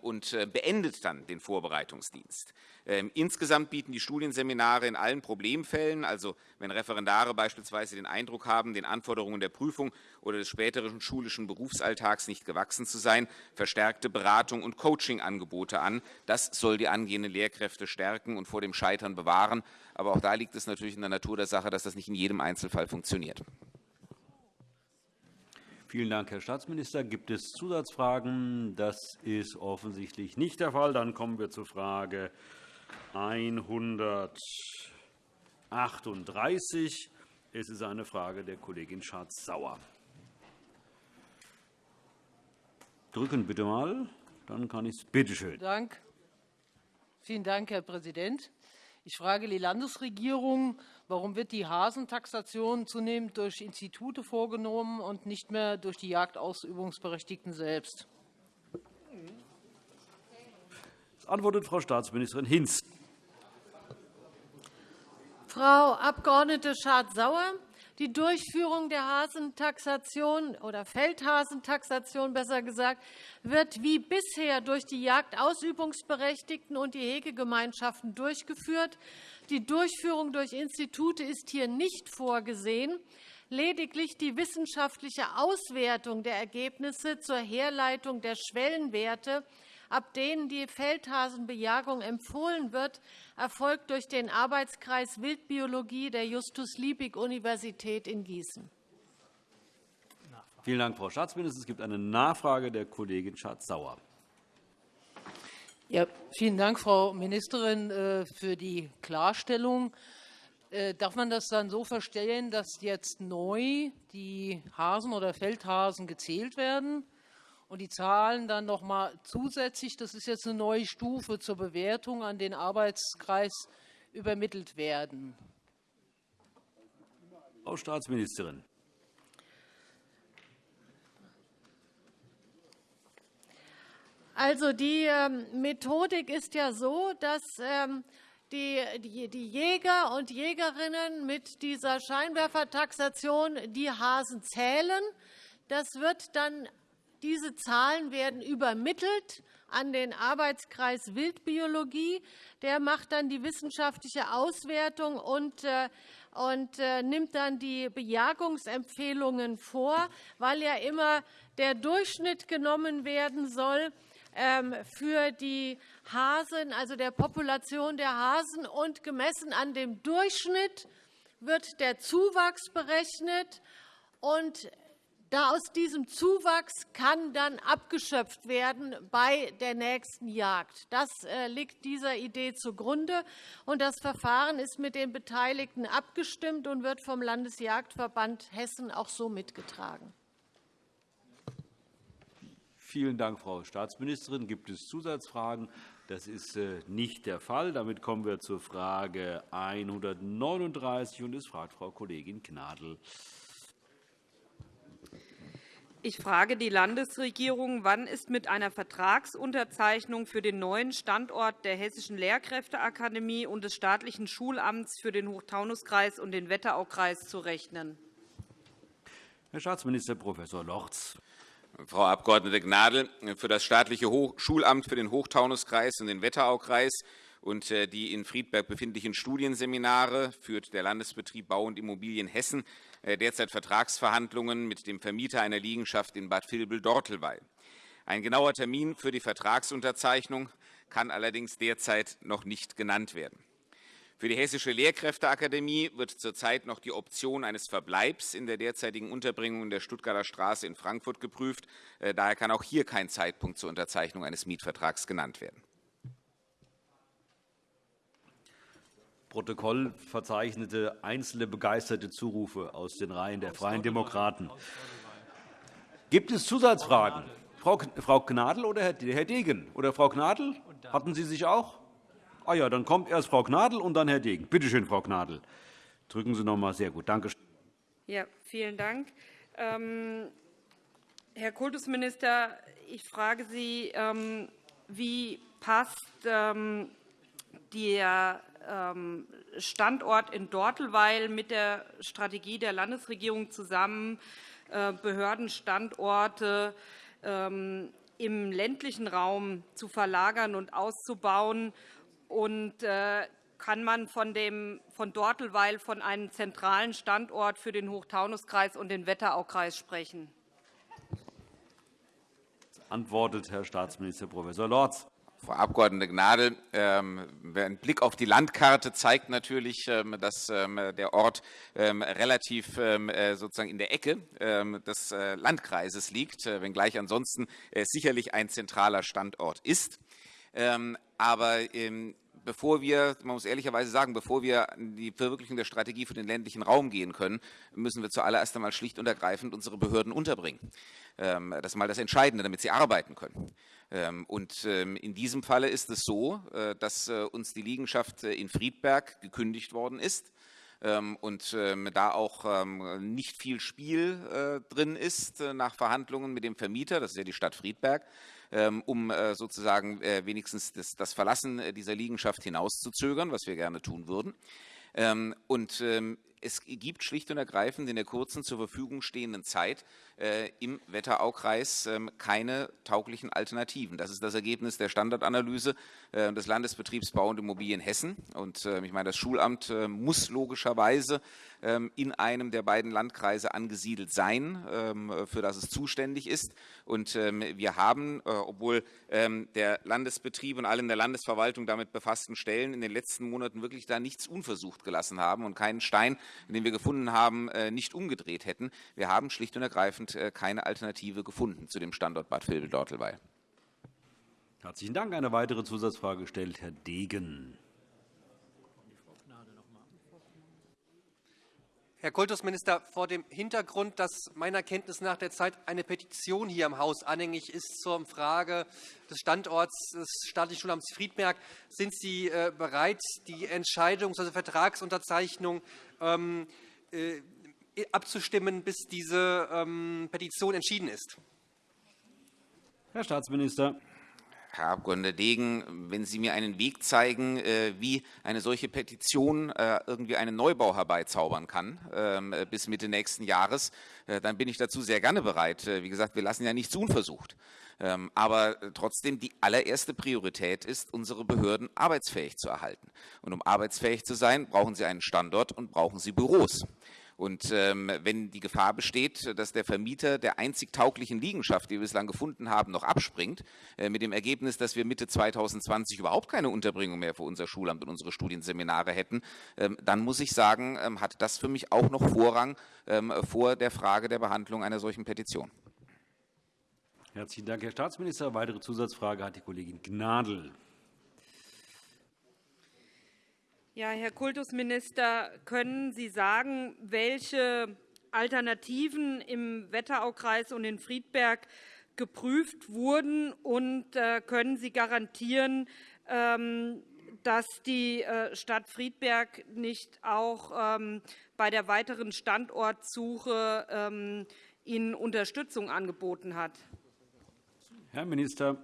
und äh, beendet dann den Vorbereitungsdienst. Ähm, insgesamt bieten die Studienseminare in allen Problemfällen, also wenn Referendare beispielsweise den Eindruck haben, den Anforderungen der Prüfung oder des späteren schulischen Berufsalltags nicht gewachsen zu sein, verstärkte Beratung und Coachingangebote an. Das soll die angehenden Lehrkräfte stärken und vor dem Scheitern bewahren. Aber auch da liegt es natürlich in der Natur der Sache, dass das nicht in jedem Einzelfall funktioniert. Vielen Dank, Herr Staatsminister. Gibt es Zusatzfragen? Das ist offensichtlich nicht der Fall. Dann kommen wir zur Frage 138. Es ist eine Frage der Kollegin Schardt-Sauer. Drücken bitte mal, dann kann ich es. Bitte schön. Dank. Vielen Dank, Herr Präsident. Ich frage die Landesregierung, warum wird die Hasentaxation zunehmend durch Institute vorgenommen und nicht mehr durch die Jagdausübungsberechtigten selbst? Das antwortet Frau Staatsministerin Hinz. Frau Abg. Schardt-Sauer, Die Durchführung der Hasentaxation oder Feldhasentaxation besser gesagt wird wie bisher durch die Jagdausübungsberechtigten und die Hegegemeinschaften durchgeführt. Die Durchführung durch Institute ist hier nicht vorgesehen. Lediglich die wissenschaftliche Auswertung der Ergebnisse zur Herleitung der Schwellenwerte ab denen die Feldhasenbejagung empfohlen wird, erfolgt durch den Arbeitskreis Wildbiologie der Justus-Liebig-Universität in Gießen. Vielen Dank, Frau Staatsministerin. Es gibt eine Nachfrage der Kollegin Schardt-Sauer. Ja, vielen Dank, Frau Ministerin, äh, für die Klarstellung. Äh, darf man das dann so verstehen, dass jetzt neu die Hasen oder Feldhasen gezählt werden? Und die Zahlen dann noch mal zusätzlich, das ist jetzt eine neue Stufe zur Bewertung, an den Arbeitskreis übermittelt werden. Frau Staatsministerin. Also die ähm, Methodik ist ja so, dass ähm, die, die, die Jäger und Jägerinnen mit dieser Scheinwerfertaxation die Hasen zählen. Das wird dann diese Zahlen werden übermittelt an den Arbeitskreis Wildbiologie. Der macht dann die wissenschaftliche Auswertung und, äh, und äh, nimmt dann die Bejagungsempfehlungen vor, weil ja immer der Durchschnitt genommen werden soll ähm, für die Hasen, also der Population der Hasen. Und gemessen an dem Durchschnitt wird der Zuwachs berechnet. Und da aus diesem Zuwachs kann dann abgeschöpft werden bei der nächsten Jagd. Das äh, liegt dieser Idee zugrunde. Und das Verfahren ist mit den Beteiligten abgestimmt und wird vom Landesjagdverband Hessen auch so mitgetragen. Vielen Dank, Frau Staatsministerin. Gibt es Zusatzfragen? Das ist äh, nicht der Fall. Damit kommen wir zur Frage 139. Und es fragt Frau Kollegin Gnadl. Ich frage die Landesregierung, wann ist mit einer Vertragsunterzeichnung für den neuen Standort der Hessischen Lehrkräfteakademie und des staatlichen Schulamts für den Hochtaunuskreis und den Wetteraukreis zu rechnen? Herr Staatsminister Prof. Lorz. Frau Abg. Gnadl, für das staatliche Schulamt für den Hochtaunuskreis und den Wetteraukreis und äh, die in Friedberg befindlichen Studienseminare führt der Landesbetrieb Bau und Immobilien Hessen derzeit Vertragsverhandlungen mit dem Vermieter einer Liegenschaft in Bad Vilbel-Dortelweil. Ein genauer Termin für die Vertragsunterzeichnung kann allerdings derzeit noch nicht genannt werden. Für die Hessische Lehrkräfteakademie wird zurzeit noch die Option eines Verbleibs in der derzeitigen Unterbringung in der Stuttgarter Straße in Frankfurt geprüft. Äh, daher kann auch hier kein Zeitpunkt zur Unterzeichnung eines Mietvertrags genannt werden. Protokoll verzeichnete einzelne begeisterte Zurufe aus den Reihen der Freien Demokraten. Gibt es Zusatzfragen? Frau Gnadl oder Herr Degen? Oder Frau Gnadl? Hatten Sie sich auch? Ah ja, dann kommt erst Frau Gnadl und dann Herr Degen. Bitte schön, Frau Gnadl. Drücken Sie noch einmal sehr gut. Danke. Ja, vielen Dank. Ähm, Herr Kultusminister, ich frage Sie, ähm, wie passt ähm, der Standort in Dortelweil mit der Strategie der Landesregierung zusammen, äh, Behördenstandorte ähm, im ländlichen Raum zu verlagern und auszubauen. Und äh, kann man von, dem, von Dortelweil von einem zentralen Standort für den Hochtaunuskreis und den Wetteraukreis sprechen? Antwortet Herr Staatsminister Prof. Lorz. Frau Abg. Gnadl, ähm, ein Blick auf die Landkarte zeigt natürlich, ähm, dass ähm, der Ort relativ äh, sozusagen in der Ecke des äh, Landkreises liegt, äh, wenngleich ansonsten sicherlich ein zentraler Standort ist. Aber bevor wir, man muss ehrlicherweise sagen, bevor wir in die Verwirklichung der Strategie für den ländlichen Raum gehen können, müssen wir zuallererst einmal schlicht und ergreifend unsere Behörden unterbringen. Das ist mal das Entscheidende, damit sie arbeiten können. Ähm, und ähm, in diesem Falle ist es so, äh, dass äh, uns die Liegenschaft äh, in Friedberg gekündigt worden ist und da auch nicht viel Spiel drin ist nach Verhandlungen mit dem Vermieter, das ist ja die Stadt Friedberg, um sozusagen wenigstens das Verlassen dieser Liegenschaft hinauszuzögern, was wir gerne tun würden. Und es gibt schlicht und ergreifend in der kurzen zur Verfügung stehenden Zeit äh, im Wetteraukreis ähm, keine tauglichen Alternativen. Das ist das Ergebnis der Standardanalyse äh, des Landesbetriebs Bau und Immobilien Hessen. Und äh, ich meine, das Schulamt muss logischerweise ähm, in einem der beiden Landkreise angesiedelt sein, ähm, für das es zuständig ist. Und wir haben, obwohl der Landesbetrieb und alle in der Landesverwaltung damit befassten Stellen in den letzten Monaten wirklich da nichts unversucht gelassen haben und keinen Stein, den wir gefunden haben, nicht umgedreht hätten. Wir haben schlicht und ergreifend äh, keine Alternative gefunden zu dem Standort Bad Vilbel-Dortelweil. Herzlichen Dank. Eine weitere Zusatzfrage stellt Herr Degen. Herr Kultusminister, vor dem Hintergrund, dass meiner Kenntnis nach derzeit eine Petition hier im Haus anhängig ist zur Frage des Standorts des staatlichen Schulamts Friedberg, sind Sie äh, bereit, die Entscheidung, also Vertragsunterzeichnung ähm, äh, abzustimmen, bis diese ähm, Petition entschieden ist. Herr Staatsminister. Herr Abg. Degen, wenn Sie mir einen Weg zeigen, äh, wie eine solche Petition äh, irgendwie einen Neubau herbeizaubern kann ähm, bis Mitte nächsten Jahres, äh, dann bin ich dazu sehr gerne bereit. Wie gesagt, wir lassen ja nichts unversucht. Ähm, aber trotzdem die allererste Priorität ist, unsere Behörden arbeitsfähig zu erhalten. Und um arbeitsfähig zu sein, brauchen sie einen Standort und brauchen sie Büros. Und ähm, wenn die Gefahr besteht, dass der Vermieter der einzig tauglichen Liegenschaft, die wir bislang gefunden haben, noch abspringt, äh, mit dem Ergebnis, dass wir Mitte 2020 überhaupt keine Unterbringung mehr für unser Schulamt und unsere Studienseminare hätten, ähm, dann muss ich sagen, ähm, hat das für mich auch noch Vorrang ähm, vor der Frage der Behandlung einer solchen Petition. Herzlichen Dank, Herr Staatsminister. Weitere Zusatzfrage hat die Kollegin Gnadl. Ja, Herr Kultusminister, können Sie sagen, welche Alternativen im Wetteraukreis und in Friedberg geprüft wurden? Und äh, können Sie garantieren, ähm, dass die äh, Stadt Friedberg nicht auch ähm, bei der weiteren Standortsuche ähm, Ihnen Unterstützung angeboten hat? Herr Minister.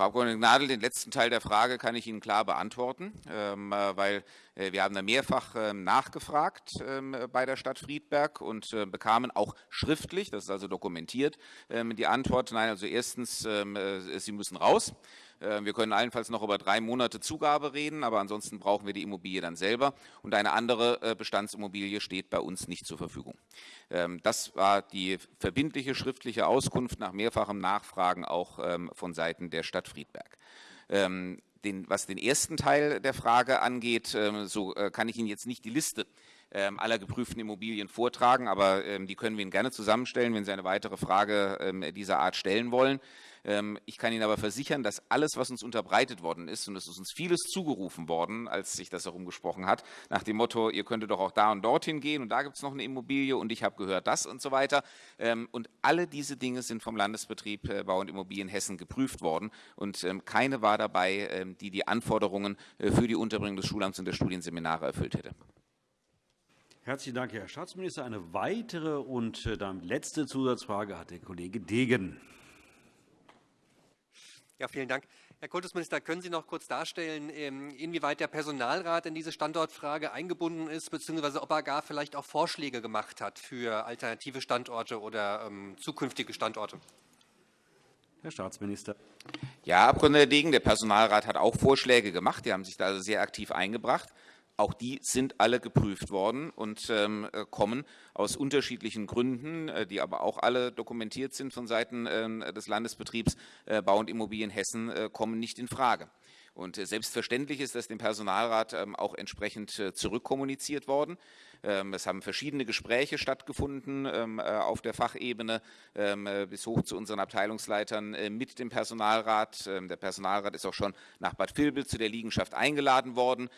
Frau Abg. Gnadl, den letzten Teil der Frage kann ich Ihnen klar beantworten, ähm, äh, weil äh, wir haben da mehrfach ähm, nachgefragt ähm, bei der Stadt Friedberg und äh, bekamen auch schriftlich, das ist also dokumentiert, die Antwort, nein, also erstens, Sie müssen raus. Äh, wir können allenfalls noch über drei Monate Zugabe reden, aber ansonsten brauchen wir die Immobilie dann selber. Und eine andere äh, Bestandsimmobilie steht bei uns nicht zur Verfügung. Ähm, das war die verbindliche schriftliche Auskunft nach mehrfachem Nachfragen auch ähm, von Seiten der Stadt Friedberg. Ähm, den, was den ersten Teil der Frage angeht, so äh, kann ich Ihnen jetzt nicht die Liste aller geprüften Immobilien vortragen, aber die können wir Ihnen gerne zusammenstellen, wenn Sie eine weitere Frage dieser Art stellen wollen. Ähm, ich kann Ihnen aber versichern, dass alles, was uns unterbreitet worden ist, und es ist uns vieles zugerufen worden, als sich das herumgesprochen hat, nach dem Motto, ihr könntet doch auch da und dorthin gehen und da gibt es noch eine Immobilie und ich habe gehört das und so weiter. Ähm, und alle diese Dinge sind vom Landesbetrieb äh, Bau und Immobilien Hessen geprüft worden und ähm, keine war dabei, die die Anforderungen äh, für die Unterbringung des Schulamts und der Studienseminare erfüllt hätte. Herzlichen Dank, Herr Staatsminister. Eine weitere und äh, dann letzte Zusatzfrage hat der Kollege Degen. Ja, vielen Dank. Herr Kultusminister, können Sie noch kurz darstellen, ähm, inwieweit der Personalrat in diese Standortfrage eingebunden ist, beziehungsweise ob er gar vielleicht auch Vorschläge gemacht hat für alternative Standorte oder ähm, zukünftige Standorte? Herr Staatsminister. Ja, Herr Abg. Degen, der Personalrat hat auch Vorschläge gemacht. Die haben sich da also sehr aktiv eingebracht. Auch die sind alle geprüft worden und ähm, äh, kommen aus unterschiedlichen Gründen, äh, die aber auch alle dokumentiert sind von Seiten äh, des Landesbetriebs äh, Bau und Immobilien Hessen, kommen nicht in Frage. Und selbstverständlich ist das dem Personalrat ähm, auch entsprechend zurückkommuniziert worden. Ähm, es haben verschiedene Gespräche stattgefunden ähm, äh, auf der Fachebene ähm, äh, bis hoch zu unseren Abteilungsleitern äh, mit dem Personalrat. Der Personalrat ist auch schon nach Bad Vilbel zu der Liegenschaft eingeladen worden,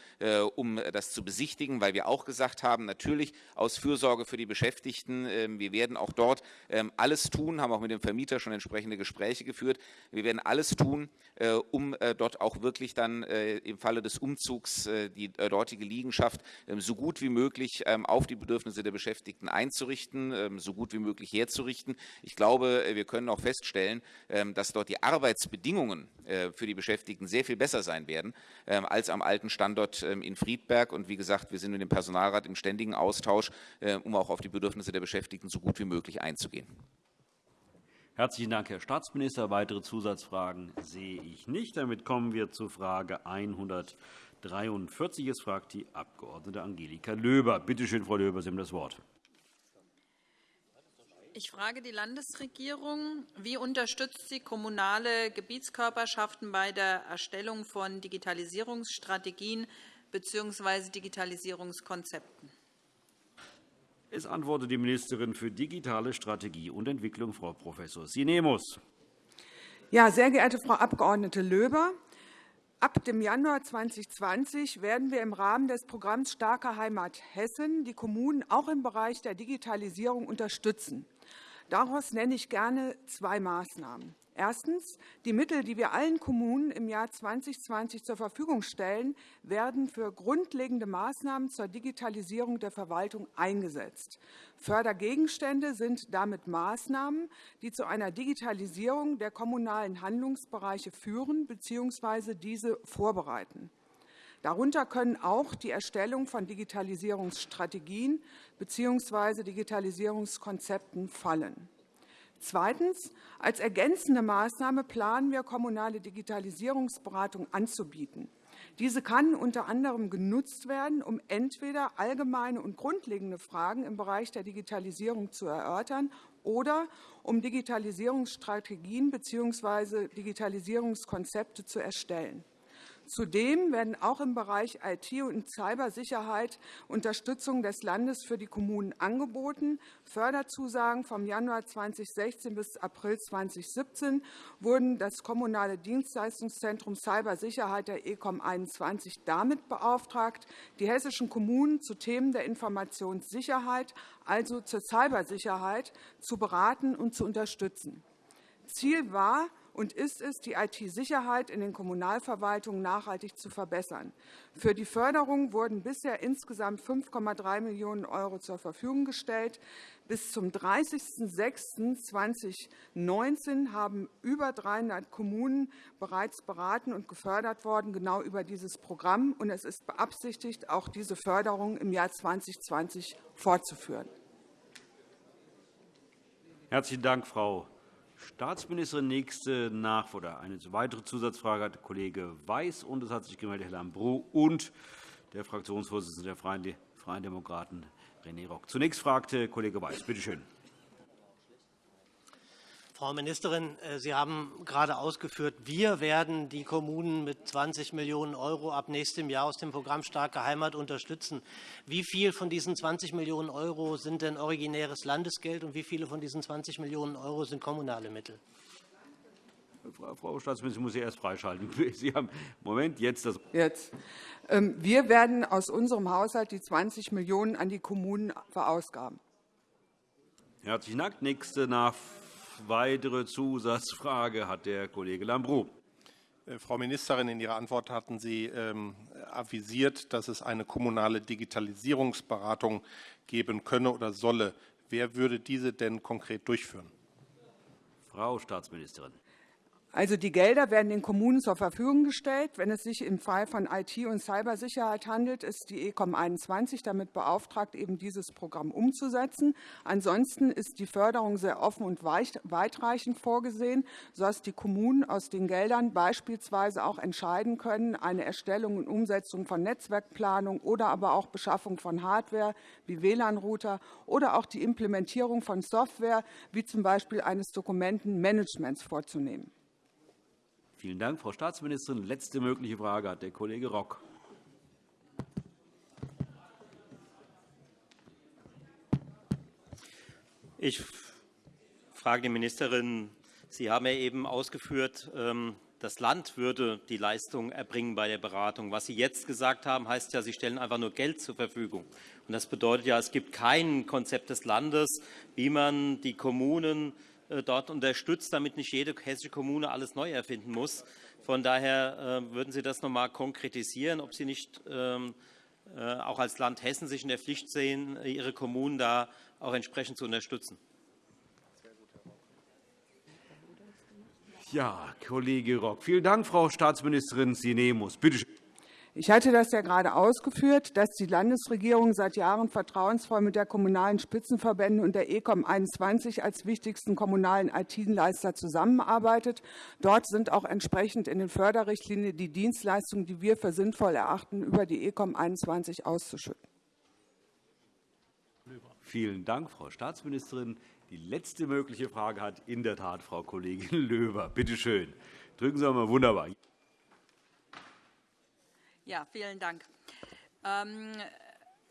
um das zu besichtigen, weil wir auch gesagt haben, natürlich aus Fürsorge für die Beschäftigten, wir werden auch dort alles tun, haben auch mit dem Vermieter schon entsprechende Gespräche geführt. Wir werden alles tun, um dort auch wirklich dann im Falle des Umzugs die dortige Liegenschaft so gut wie möglich auf die Bedürfnisse der Beschäftigten einzurichten, ähm, so gut wie möglich herzurichten. Ich glaube, wir können auch feststellen, dass dort die Arbeitsbedingungen äh, für die Beschäftigten sehr viel besser sein werden als am alten Standort in Friedberg. Und wie gesagt, wir sind mit dem Personalrat im ständigen Austausch, um auch auf die Bedürfnisse der Beschäftigten so gut wie möglich einzugehen. Herzlichen Dank, Herr Staatsminister. Weitere Zusatzfragen sehe ich nicht. Damit kommen wir zu Frage 143. Es fragt die Abg. Angelika Löber. Bitte schön, Frau Löber, Sie haben das Wort. Ich frage die Landesregierung, wie unterstützt sie kommunale Gebietskörperschaften bei der Erstellung von Digitalisierungsstrategien bzw. Digitalisierungskonzepten? Es antwortet die Ministerin für digitale Strategie und Entwicklung, Frau Prof. Sinemus. Ja, sehr geehrte Frau Abg. Löber, Ab dem Januar 2020 werden wir im Rahmen des Programms Starke Heimat Hessen die Kommunen auch im Bereich der Digitalisierung unterstützen. Daraus nenne ich gerne zwei Maßnahmen. Erstens. Die Mittel, die wir allen Kommunen im Jahr 2020 zur Verfügung stellen, werden für grundlegende Maßnahmen zur Digitalisierung der Verwaltung eingesetzt. Fördergegenstände sind damit Maßnahmen, die zu einer Digitalisierung der kommunalen Handlungsbereiche führen bzw. diese vorbereiten. Darunter können auch die Erstellung von Digitalisierungsstrategien bzw. Digitalisierungskonzepten fallen. Zweitens. Als ergänzende Maßnahme planen wir, kommunale Digitalisierungsberatung anzubieten. Diese kann unter anderem genutzt werden, um entweder allgemeine und grundlegende Fragen im Bereich der Digitalisierung zu erörtern oder um Digitalisierungsstrategien bzw. Digitalisierungskonzepte zu erstellen. Zudem werden auch im Bereich IT und Cybersicherheit Unterstützung des Landes für die Kommunen angeboten. Förderzusagen vom Januar 2016 bis April 2017 wurden das Kommunale Dienstleistungszentrum Cybersicherheit der ECOM 21 damit beauftragt, die hessischen Kommunen zu Themen der Informationssicherheit, also zur Cybersicherheit, zu beraten und zu unterstützen. Ziel war, und ist es, die IT-Sicherheit in den Kommunalverwaltungen nachhaltig zu verbessern. Für die Förderung wurden bisher insgesamt 5,3 Millionen € zur Verfügung gestellt. Bis zum 30.06.2019 haben über 300 Kommunen bereits beraten und gefördert worden, genau über dieses Programm. Und es ist beabsichtigt, auch diese Förderung im Jahr 2020 fortzuführen. Herzlichen Dank, Frau Staatsministerin. Nächste Nach oder eine weitere Zusatzfrage hat Kollege Weiß, und es hat sich gemeldet Herr Lambrou und der Fraktionsvorsitzende der Freien Demokraten, René Rock. Zunächst fragte Kollege Weiß. Bitte schön. Frau Ministerin, äh, Sie haben gerade ausgeführt, wir werden die Kommunen mit 20 Millionen € ab nächstem Jahr aus dem Programm Starke Heimat unterstützen. Wie viel von diesen 20 Millionen € sind denn originäres Landesgeld und wie viele von diesen 20 Millionen € sind kommunale Mittel? Frau Staatsministerin, ich muss Sie erst freischalten. Sie haben Moment, jetzt das. Jetzt. Ähm, wir werden aus unserem Haushalt die 20 Millionen € an die Kommunen verausgaben. Herzlichen Dank. Nächste Nachfrage weitere Zusatzfrage hat der Kollege Lambrou. Äh, Frau Ministerin, in Ihrer Antwort hatten Sie ähm, avisiert, dass es eine kommunale Digitalisierungsberatung geben könne oder solle. Wer würde diese denn konkret durchführen? Frau Staatsministerin. Also die Gelder werden den Kommunen zur Verfügung gestellt. Wenn es sich im Fall von IT- und Cybersicherheit handelt, ist die ECOM 21 damit beauftragt, eben dieses Programm umzusetzen. Ansonsten ist die Förderung sehr offen und weitreichend vorgesehen, sodass die Kommunen aus den Geldern beispielsweise auch entscheiden können, eine Erstellung und Umsetzung von Netzwerkplanung oder aber auch Beschaffung von Hardware wie WLAN-Router oder auch die Implementierung von Software wie zum Beispiel eines Dokumentenmanagements vorzunehmen. Vielen Dank, Frau Staatsministerin. Letzte mögliche Frage hat der Kollege Rock. Ich frage die Ministerin, Sie haben ja eben ausgeführt, ähm, das Land würde die Leistung erbringen bei der Beratung. Was Sie jetzt gesagt haben, heißt ja, Sie stellen einfach nur Geld zur Verfügung. Das bedeutet ja, es gibt kein Konzept des Landes, wie man die Kommunen dort unterstützt, damit nicht jede hessische Kommune alles neu erfinden muss. Von daher äh, würden Sie das noch einmal konkretisieren, ob Sie nicht ähm, äh, auch als Land Hessen sich in der Pflicht sehen, ihre Kommunen da auch entsprechend zu unterstützen. Ja, Kollege Rock. Vielen Dank, Frau Staatsministerin Sinemus. Bitte schön. Ich hatte das ja gerade ausgeführt, dass die Landesregierung seit Jahren vertrauensvoll mit der Kommunalen Spitzenverbände und der ECOM 21 als wichtigsten kommunalen IT-Leister zusammenarbeitet. Dort sind auch entsprechend in den Förderrichtlinien die Dienstleistungen, die wir für sinnvoll erachten, über die ECOM 21 auszuschütten. Vielen Dank, Frau Staatsministerin. Die letzte mögliche Frage hat in der Tat Frau Kollegin Löber. Bitte schön. Drücken Sie einmal wunderbar. Ja, vielen Dank. Ähm,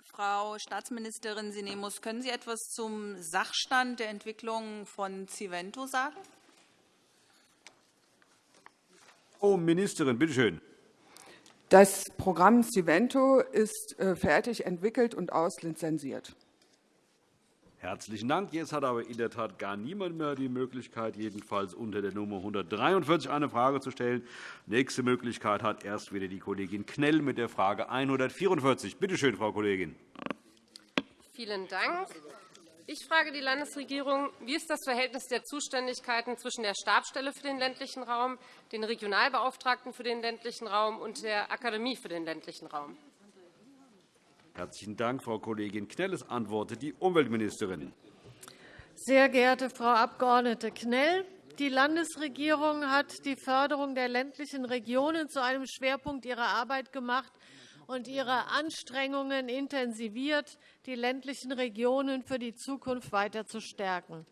Frau Staatsministerin Sinemus, können Sie etwas zum Sachstand der Entwicklung von Civento sagen? Frau Ministerin, bitte schön. Das Programm Civento ist äh, fertig entwickelt und auslizenziert. Herzlichen Dank. Jetzt hat aber in der Tat gar niemand mehr die Möglichkeit, jedenfalls unter der Nummer 143 eine Frage zu stellen. Nächste Möglichkeit hat erst wieder die Kollegin Knell mit der Frage 144. Bitte schön, Frau Kollegin. Vielen Dank. Ich frage die Landesregierung, wie ist das Verhältnis der Zuständigkeiten zwischen der Stabsstelle für den ländlichen Raum, den Regionalbeauftragten für den ländlichen Raum und der Akademie für den ländlichen Raum? Herzlichen Dank, Frau Kollegin Knell. Es antwortet die Umweltministerin. Sehr geehrte Frau Abg. Knell, die Landesregierung hat die Förderung der ländlichen Regionen zu einem Schwerpunkt ihrer Arbeit gemacht und ihre Anstrengungen intensiviert, die ländlichen Regionen für die Zukunft weiter zu stärken.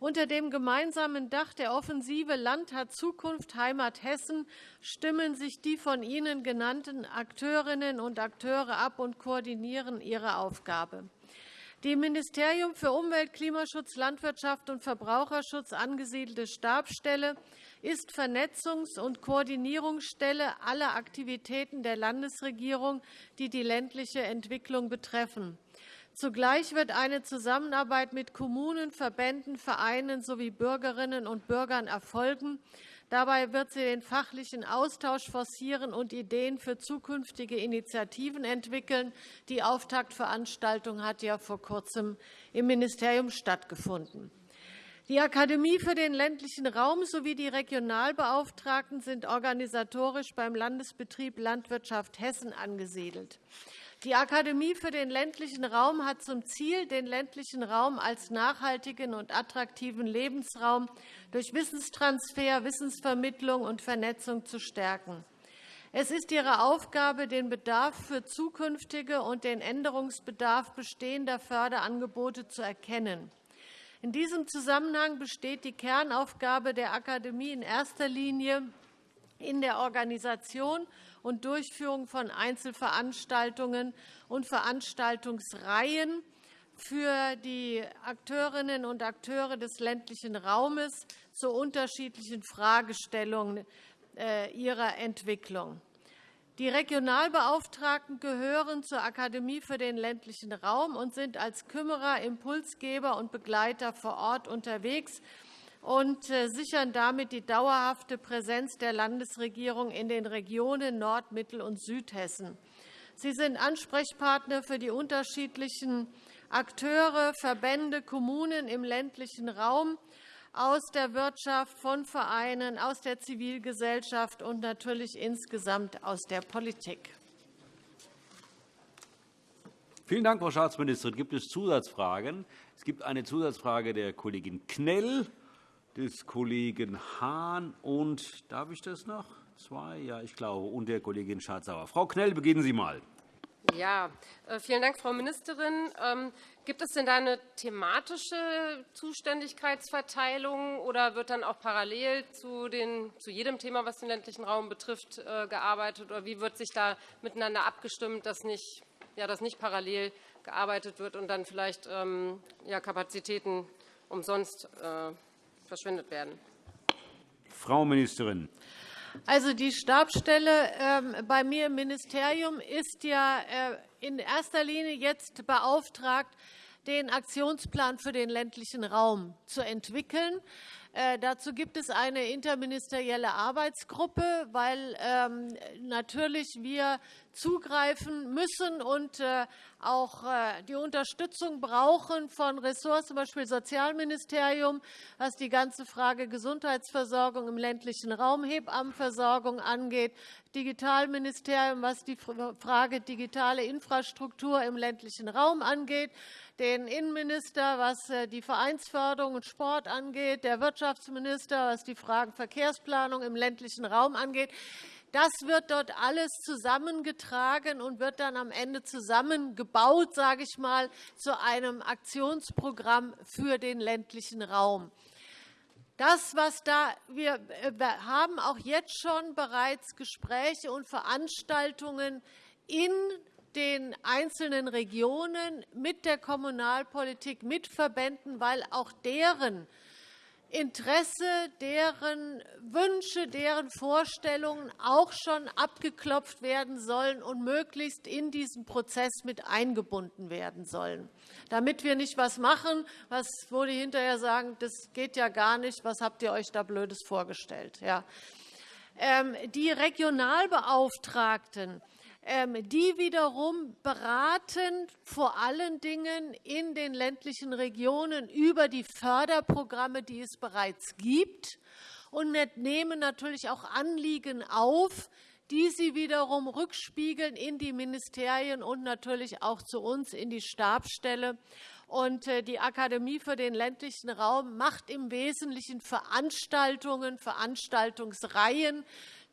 Unter dem gemeinsamen Dach der Offensive Land hat Zukunft Heimat Hessen stimmen sich die von Ihnen genannten Akteurinnen und Akteure ab und koordinieren ihre Aufgabe. Die im Ministerium für Umwelt, Klimaschutz, Landwirtschaft und Verbraucherschutz angesiedelte Stabsstelle ist Vernetzungs- und Koordinierungsstelle aller Aktivitäten der Landesregierung, die die ländliche Entwicklung betreffen. Zugleich wird eine Zusammenarbeit mit Kommunen, Verbänden, Vereinen sowie Bürgerinnen und Bürgern erfolgen. Dabei wird sie den fachlichen Austausch forcieren und Ideen für zukünftige Initiativen entwickeln. Die Auftaktveranstaltung hat ja vor Kurzem im Ministerium stattgefunden. Die Akademie für den ländlichen Raum sowie die Regionalbeauftragten sind organisatorisch beim Landesbetrieb Landwirtschaft Hessen angesiedelt. Die Akademie für den ländlichen Raum hat zum Ziel, den ländlichen Raum als nachhaltigen und attraktiven Lebensraum durch Wissenstransfer, Wissensvermittlung und Vernetzung zu stärken. Es ist ihre Aufgabe, den Bedarf für zukünftige und den Änderungsbedarf bestehender Förderangebote zu erkennen. In diesem Zusammenhang besteht die Kernaufgabe der Akademie in erster Linie in der Organisation und Durchführung von Einzelveranstaltungen und Veranstaltungsreihen für die Akteurinnen und Akteure des ländlichen Raumes zu unterschiedlichen Fragestellungen äh, ihrer Entwicklung. Die Regionalbeauftragten gehören zur Akademie für den ländlichen Raum und sind als Kümmerer, Impulsgeber und Begleiter vor Ort unterwegs und äh, sichern damit die dauerhafte Präsenz der Landesregierung in den Regionen Nord-, Mittel- und Südhessen. Sie sind Ansprechpartner für die unterschiedlichen Akteure, Verbände, Kommunen im ländlichen Raum aus der Wirtschaft, von Vereinen, aus der Zivilgesellschaft und natürlich insgesamt aus der Politik. Vielen Dank, Frau Staatsministerin. Gibt es Zusatzfragen? Es gibt eine Zusatzfrage der Kollegin Knell des Kollegen Hahn und darf ich das noch? Zwei, ja, ich glaube, und der Kollegin Schardt-Sauer. Frau Knell, beginnen Sie mal. Ja, äh, vielen Dank, Frau Ministerin. Ähm, gibt es denn da eine thematische Zuständigkeitsverteilung oder wird dann auch parallel zu, den, zu jedem Thema, was den ländlichen Raum betrifft, äh, gearbeitet? Oder wie wird sich da miteinander abgestimmt, dass nicht, ja, dass nicht parallel gearbeitet wird und dann vielleicht ähm, ja, Kapazitäten umsonst verschwendet werden. Frau Ministerin. Also die Stabsstelle ähm, bei mir im Ministerium ist ja äh, in erster Linie jetzt beauftragt, den Aktionsplan für den ländlichen Raum zu entwickeln. Äh, dazu gibt es eine interministerielle Arbeitsgruppe, weil ähm, natürlich wir zugreifen müssen und äh, auch äh, die Unterstützung brauchen von Ressorts, zum Beispiel Sozialministerium, was die ganze Frage Gesundheitsversorgung im ländlichen Raum, Hebammenversorgung angeht, Digitalministerium, was die Frage digitale Infrastruktur im ländlichen Raum angeht, den Innenminister, was äh, die Vereinsförderung und Sport angeht, der Wirtschaftsminister, was die Fragen Verkehrsplanung im ländlichen Raum angeht. Das wird dort alles zusammengetragen und wird dann am Ende zusammengebaut, sage ich mal, zu einem Aktionsprogramm für den ländlichen Raum. Das, was da, wir, äh, wir haben auch jetzt schon bereits Gespräche und Veranstaltungen in den einzelnen Regionen mit der Kommunalpolitik, mit Verbänden, weil auch deren Interesse, deren Wünsche, deren Vorstellungen auch schon abgeklopft werden sollen und möglichst in diesen Prozess mit eingebunden werden sollen, damit wir nicht etwas machen, was, wo die hinterher sagen, das geht ja gar nicht, was habt ihr euch da Blödes vorgestellt. Ja. Ähm, die Regionalbeauftragten die wiederum beraten vor allen Dingen in den ländlichen Regionen über die Förderprogramme, die es bereits gibt, und nehmen natürlich auch Anliegen auf, die sie wiederum rückspiegeln in die Ministerien und natürlich auch zu uns in die Stabsstelle. Und äh, die Akademie für den ländlichen Raum macht im Wesentlichen Veranstaltungen, Veranstaltungsreihen,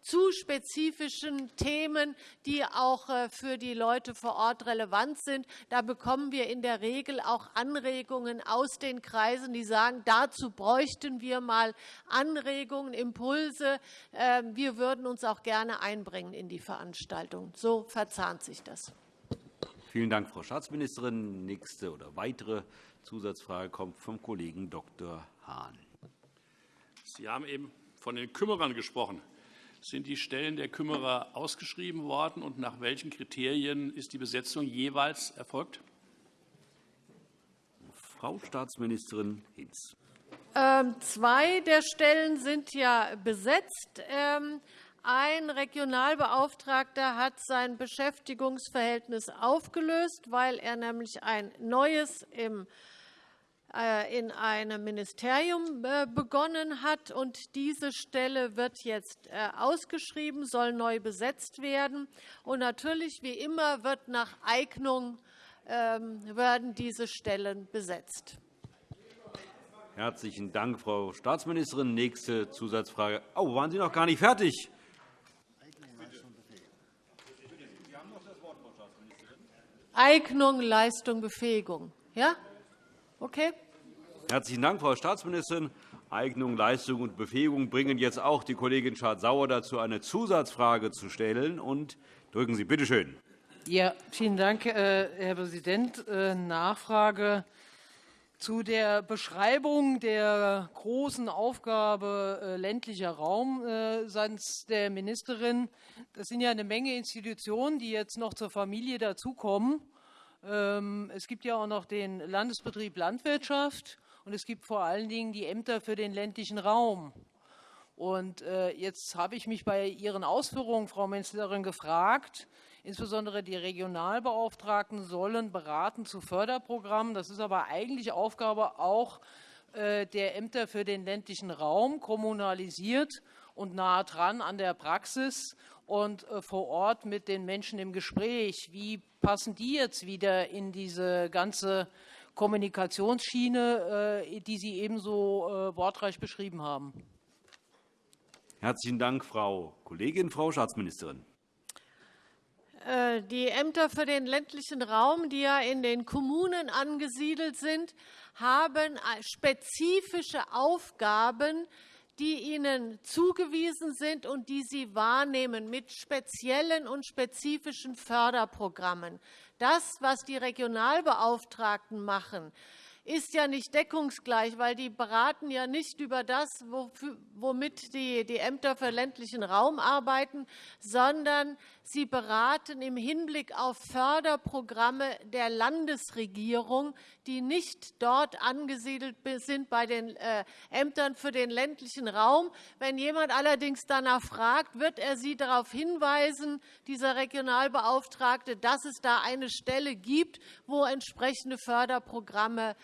zu spezifischen Themen, die auch äh, für die Leute vor Ort relevant sind. Da bekommen wir in der Regel auch Anregungen aus den Kreisen, die sagen, dazu bräuchten wir mal Anregungen, Impulse. Ähm, wir würden uns auch gerne einbringen in die Veranstaltung. So verzahnt sich das. Vielen Dank, Frau Staatsministerin. Nächste oder weitere Zusatzfrage kommt vom Kollegen Dr. Hahn. Sie haben eben von den Kümmerern gesprochen. Sind die Stellen der Kümmerer ausgeschrieben worden, und nach welchen Kriterien ist die Besetzung jeweils erfolgt? Frau Staatsministerin Hinz. Ähm, zwei der Stellen sind ja besetzt. Ähm, ein Regionalbeauftragter hat sein Beschäftigungsverhältnis aufgelöst, weil er nämlich ein neues im in einem Ministerium äh, begonnen hat. und Diese Stelle wird jetzt äh, ausgeschrieben, soll neu besetzt werden. Und natürlich, wie immer, wird nach Eignung ähm, werden diese Stellen besetzt. Herzlichen Dank, Frau Staatsministerin. Nächste Zusatzfrage. Oh, waren Sie noch gar nicht fertig? Eignung, Leistung, Befähigung. Ja? Okay. Herzlichen Dank, Frau Staatsministerin. Eignung, Leistung und Befähigung bringen jetzt auch die Kollegin Schardt-Sauer dazu, eine Zusatzfrage zu stellen. Und drücken Sie bitte schön. Ja, vielen Dank, äh, Herr Präsident. Äh, Nachfrage zu der Beschreibung der großen Aufgabe äh, ländlicher Raum seitens der Ministerin. Das sind ja eine Menge Institutionen, die jetzt noch zur Familie dazukommen. Ähm, es gibt ja auch noch den Landesbetrieb Landwirtschaft und es gibt vor allen Dingen die Ämter für den ländlichen Raum. Und äh, jetzt habe ich mich bei Ihren Ausführungen, Frau Ministerin, gefragt, insbesondere die Regionalbeauftragten sollen beraten zu Förderprogrammen. Das ist aber eigentlich Aufgabe auch äh, der Ämter für den ländlichen Raum, kommunalisiert und nahe dran an der Praxis und äh, vor Ort mit den Menschen im Gespräch. Wie passen die jetzt wieder in diese ganze Kommunikationsschiene, äh, die Sie ebenso äh, wortreich beschrieben haben? Herzlichen Dank, Frau Kollegin. Frau Staatsministerin. Die Ämter für den ländlichen Raum, die ja in den Kommunen angesiedelt sind, haben spezifische Aufgaben, die ihnen zugewiesen sind und die sie wahrnehmen mit speziellen und spezifischen Förderprogrammen. Das, was die Regionalbeauftragten machen, ist ja nicht deckungsgleich, weil die beraten ja nicht über das, womit die, Ämter für ländlichen Raum arbeiten, sondern sie beraten im Hinblick auf Förderprogramme der Landesregierung, die nicht dort angesiedelt sind bei den äh, Ämtern für den ländlichen Raum. Wenn jemand allerdings danach fragt, wird er Sie darauf hinweisen, dieser Regionalbeauftragte, dass es da eine Stelle gibt, wo entsprechende Förderprogramme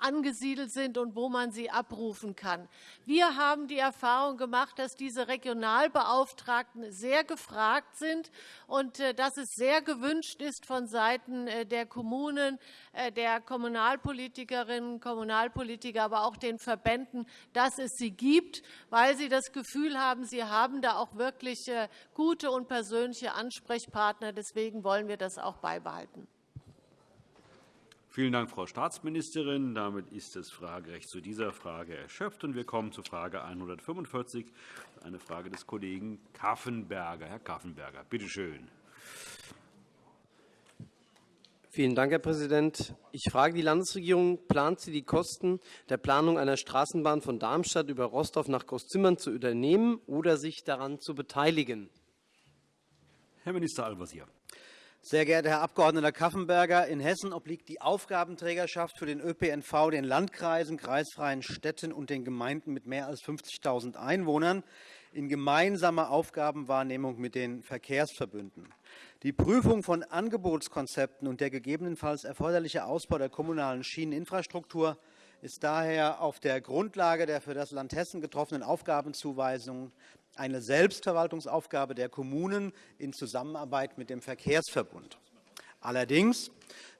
angesiedelt sind und wo man sie abrufen kann. Wir haben die Erfahrung gemacht, dass diese Regionalbeauftragten sehr gefragt sind und äh, dass es sehr gewünscht ist von Seiten äh, der Kommunen, äh, der Kommunalpolitikerinnen und Kommunalpolitiker, aber auch den Verbänden, dass es sie gibt, weil sie das Gefühl haben, sie haben da auch wirklich gute und persönliche Ansprechpartner. Deswegen wollen wir das auch beibehalten. Vielen Dank, Frau Staatsministerin. Damit ist das Fragerecht zu dieser Frage erschöpft. und Wir kommen zu Frage 145, eine Frage des Kollegen Kaffenberger. Herr Kaffenberger, bitte schön. Vielen Dank, Herr Präsident. Ich frage die Landesregierung, plant sie die Kosten der Planung einer Straßenbahn von Darmstadt über Rostorf nach Großzimmern zu übernehmen oder sich daran zu beteiligen? Herr Minister Al-Wazir. Sehr geehrter Herr Abg. Kaffenberger, in Hessen obliegt die Aufgabenträgerschaft für den ÖPNV den Landkreisen, kreisfreien Städten und den Gemeinden mit mehr als 50.000 Einwohnern in gemeinsamer Aufgabenwahrnehmung mit den Verkehrsverbünden. Die Prüfung von Angebotskonzepten und der gegebenenfalls erforderliche Ausbau der kommunalen Schieneninfrastruktur ist daher auf der Grundlage der für das Land Hessen getroffenen Aufgabenzuweisungen eine Selbstverwaltungsaufgabe der Kommunen in Zusammenarbeit mit dem Verkehrsverbund. Allerdings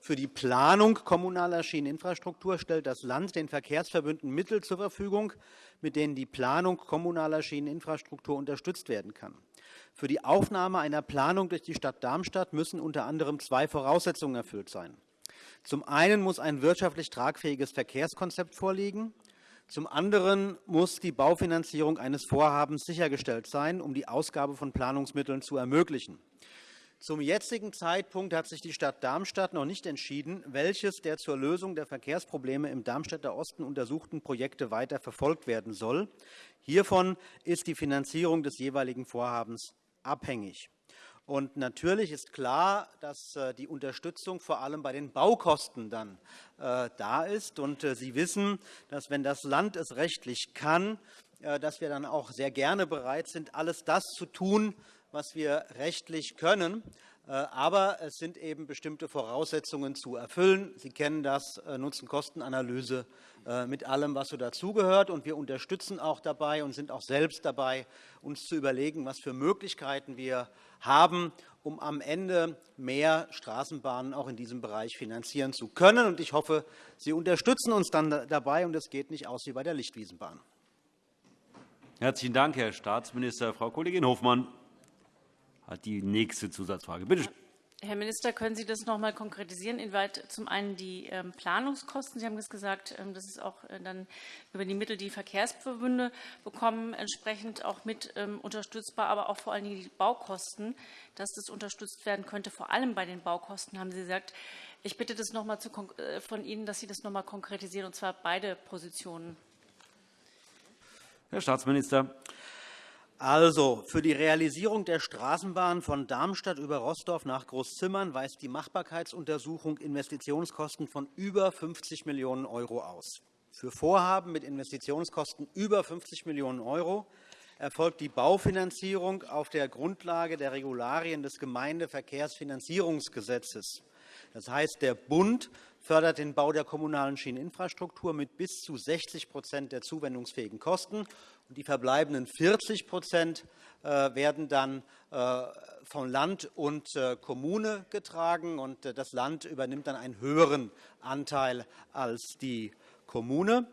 für die Planung kommunaler Schieneninfrastruktur stellt das Land den Verkehrsverbünden Mittel zur Verfügung, mit denen die Planung kommunaler Schieneninfrastruktur unterstützt werden kann. Für die Aufnahme einer Planung durch die Stadt Darmstadt müssen unter anderem zwei Voraussetzungen erfüllt sein. Zum einen muss ein wirtschaftlich tragfähiges Verkehrskonzept vorliegen. Zum anderen muss die Baufinanzierung eines Vorhabens sichergestellt sein, um die Ausgabe von Planungsmitteln zu ermöglichen. Zum jetzigen Zeitpunkt hat sich die Stadt Darmstadt noch nicht entschieden, welches der zur Lösung der Verkehrsprobleme im Darmstädter Osten untersuchten Projekte weiter verfolgt werden soll. Hiervon ist die Finanzierung des jeweiligen Vorhabens abhängig. Und natürlich ist klar, dass äh, die Unterstützung vor allem bei den Baukosten dann äh, da ist. Und äh, Sie wissen, dass, wenn das Land es rechtlich kann, dass wir dann auch sehr gerne bereit sind, alles das zu tun, was wir rechtlich können. Aber es sind eben bestimmte Voraussetzungen zu erfüllen. Sie kennen das Nutzen-Kosten-Analyse mit allem, was so dazugehört. Wir unterstützen auch dabei und sind auch selbst dabei, uns zu überlegen, was für Möglichkeiten wir haben, um am Ende mehr Straßenbahnen auch in diesem Bereich finanzieren zu können. Ich hoffe, Sie unterstützen uns dann dabei, und es geht nicht aus wie bei der Lichtwiesenbahn. Herzlichen Dank, Herr Staatsminister. Frau Kollegin Hofmann hat die nächste Zusatzfrage. Bitte schön. Herr Minister, können Sie das noch einmal konkretisieren, inwieweit zum einen die ähm, Planungskosten, Sie haben es gesagt, ähm, das ist auch äh, dann über die Mittel, die Verkehrsverbünde bekommen, entsprechend auch mit ähm, unterstützbar, aber auch vor allen Dingen die Baukosten, dass das unterstützt werden könnte, vor allem bei den Baukosten, haben Sie gesagt. Ich bitte das noch einmal äh, von Ihnen, dass Sie das noch einmal konkretisieren, und zwar beide Positionen. Herr Staatsminister. Also, für die Realisierung der Straßenbahn von Darmstadt über Rossdorf nach Großzimmern weist die Machbarkeitsuntersuchung Investitionskosten von über 50 Millionen € aus. Für Vorhaben mit Investitionskosten über 50 Millionen € erfolgt die Baufinanzierung auf der Grundlage der Regularien des Gemeindeverkehrsfinanzierungsgesetzes. Das heißt, der Bund fördert den Bau der kommunalen Schieneninfrastruktur mit bis zu 60% der zuwendungsfähigen Kosten die verbleibenden 40% äh, werden dann äh, von Land und äh, Kommune getragen. und Das Land übernimmt dann einen höheren Anteil als die Kommune.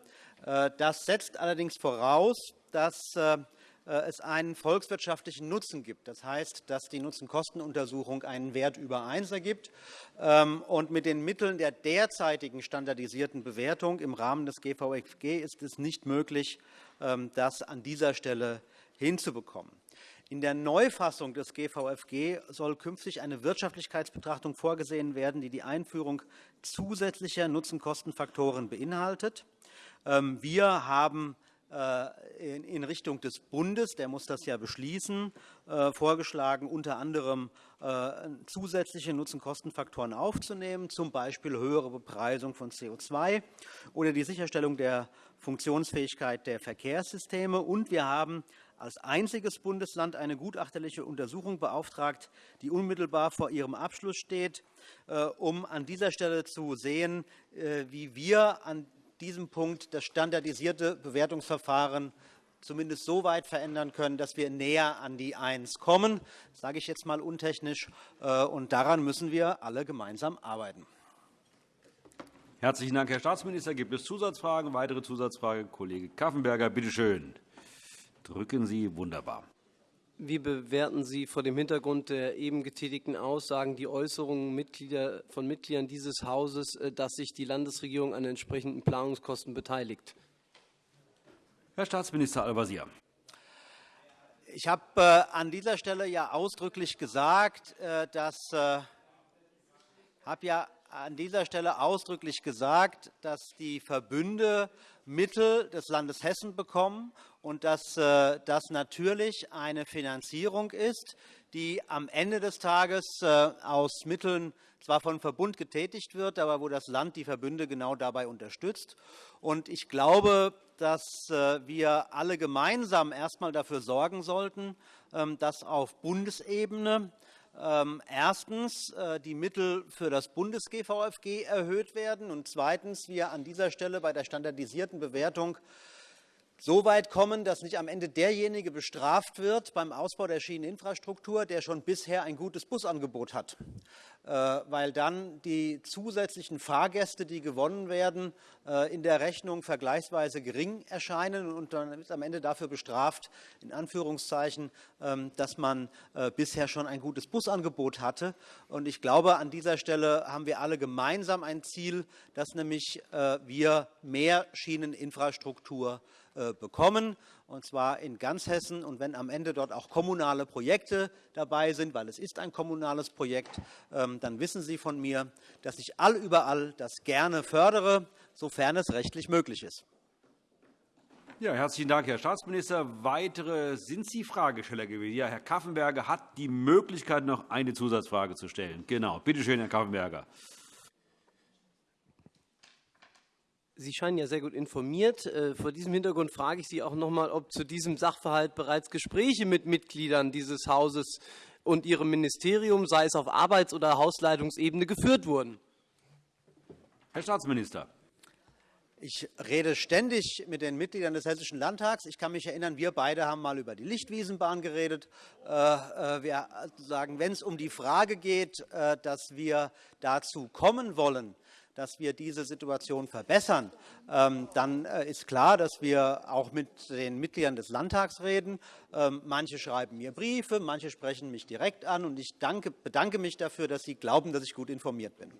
Das setzt allerdings voraus, dass es einen volkswirtschaftlichen Nutzen gibt. Das heißt, dass die Nutzen-Kosten-Untersuchung einen Wert über 1 ergibt. Ähm, und mit den Mitteln der derzeitigen standardisierten Bewertung im Rahmen des GVFG ist es nicht möglich, das an dieser Stelle hinzubekommen. In der Neufassung des GVFG soll künftig eine Wirtschaftlichkeitsbetrachtung vorgesehen werden, die die Einführung zusätzlicher Nutzenkostenfaktoren beinhaltet. Ähm, wir haben äh, in Richtung des Bundes, der muss das ja beschließen, äh, vorgeschlagen, unter anderem äh, zusätzliche Nutzenkostenfaktoren aufzunehmen, z. B. höhere Bepreisung von CO2 oder die Sicherstellung der Funktionsfähigkeit der Verkehrssysteme. Und wir haben als einziges Bundesland eine gutachterliche Untersuchung beauftragt, die unmittelbar vor ihrem Abschluss steht, um an dieser Stelle zu sehen, wie wir an diesem Punkt das standardisierte Bewertungsverfahren zumindest so weit verändern können, dass wir näher an die 1 kommen. Das sage ich jetzt einmal untechnisch. Äh, und daran müssen wir alle gemeinsam arbeiten. Herzlichen Dank, Herr Staatsminister. Gibt es Zusatzfragen? Weitere Zusatzfrage? Kollege Kaffenberger, bitte schön. Drücken Sie. Wunderbar. Wie bewerten Sie vor dem Hintergrund der eben getätigten Aussagen die Äußerungen von Mitgliedern dieses Hauses, äh, dass sich die Landesregierung an entsprechenden Planungskosten beteiligt? Herr Staatsminister Al-Wazir. Ich habe äh, an dieser Stelle ja ausdrücklich gesagt, äh, dass habe ja an dieser Stelle ausdrücklich gesagt, dass die Verbünde Mittel des Landes Hessen bekommen und dass äh, das natürlich eine Finanzierung ist, die am Ende des Tages äh, aus Mitteln zwar vom Verbund getätigt wird, aber wo das Land die Verbünde genau dabei unterstützt. Ich glaube, dass äh, wir alle gemeinsam erst einmal dafür sorgen sollten, ähm, dass auf Bundesebene erstens die Mittel für das Bundes-GVFG erhöht werden und zweitens wir an dieser Stelle bei der standardisierten Bewertung so weit kommen, dass nicht am Ende derjenige bestraft wird beim Ausbau der Schieneninfrastruktur, der schon bisher ein gutes Busangebot hat. Äh, weil dann die zusätzlichen Fahrgäste, die gewonnen werden, äh, in der Rechnung vergleichsweise gering erscheinen und dann wird am Ende dafür bestraft, in Anführungszeichen, ähm, dass man äh, bisher schon ein gutes Busangebot hatte. Und ich glaube, an dieser Stelle haben wir alle gemeinsam ein Ziel, dass nämlich wir mehr Schieneninfrastruktur bekommen und zwar in ganz Hessen. Und wenn am Ende dort auch kommunale Projekte dabei sind, weil es ist ein kommunales Projekt, ähm, dann wissen Sie von mir, dass ich allüberall das gerne fördere, sofern es rechtlich möglich ist. Ja, herzlichen Dank, Herr Staatsminister. Weitere sind Sie Fragesteller gewesen? Ja, Herr Kaffenberger hat die Möglichkeit, noch eine Zusatzfrage zu stellen. Genau. Bitte schön, Herr Kaffenberger. Sie scheinen ja sehr gut informiert. Äh, vor diesem Hintergrund frage ich Sie auch noch einmal, ob zu diesem Sachverhalt bereits Gespräche mit Mitgliedern dieses Hauses und Ihrem Ministerium, sei es auf Arbeits- oder Hausleitungsebene, geführt wurden. Herr Staatsminister. Ich rede ständig mit den Mitgliedern des Hessischen Landtags. Ich kann mich erinnern, wir beide haben einmal über die Lichtwiesenbahn geredet. Äh, äh, wir sagen, wenn es um die Frage geht, dass wir dazu kommen wollen, dass wir diese Situation verbessern, ähm, dann äh, ist klar, dass wir auch mit den Mitgliedern des Landtags reden. Ähm, manche schreiben mir Briefe, manche sprechen mich direkt an. Und ich bedanke mich dafür, dass Sie glauben, dass ich gut informiert bin.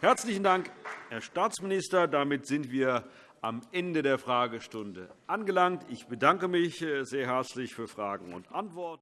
Herzlichen Dank, Herr Staatsminister. Damit sind wir am Ende der Fragestunde angelangt. Ich bedanke mich äh, sehr herzlich für Fragen und Antworten.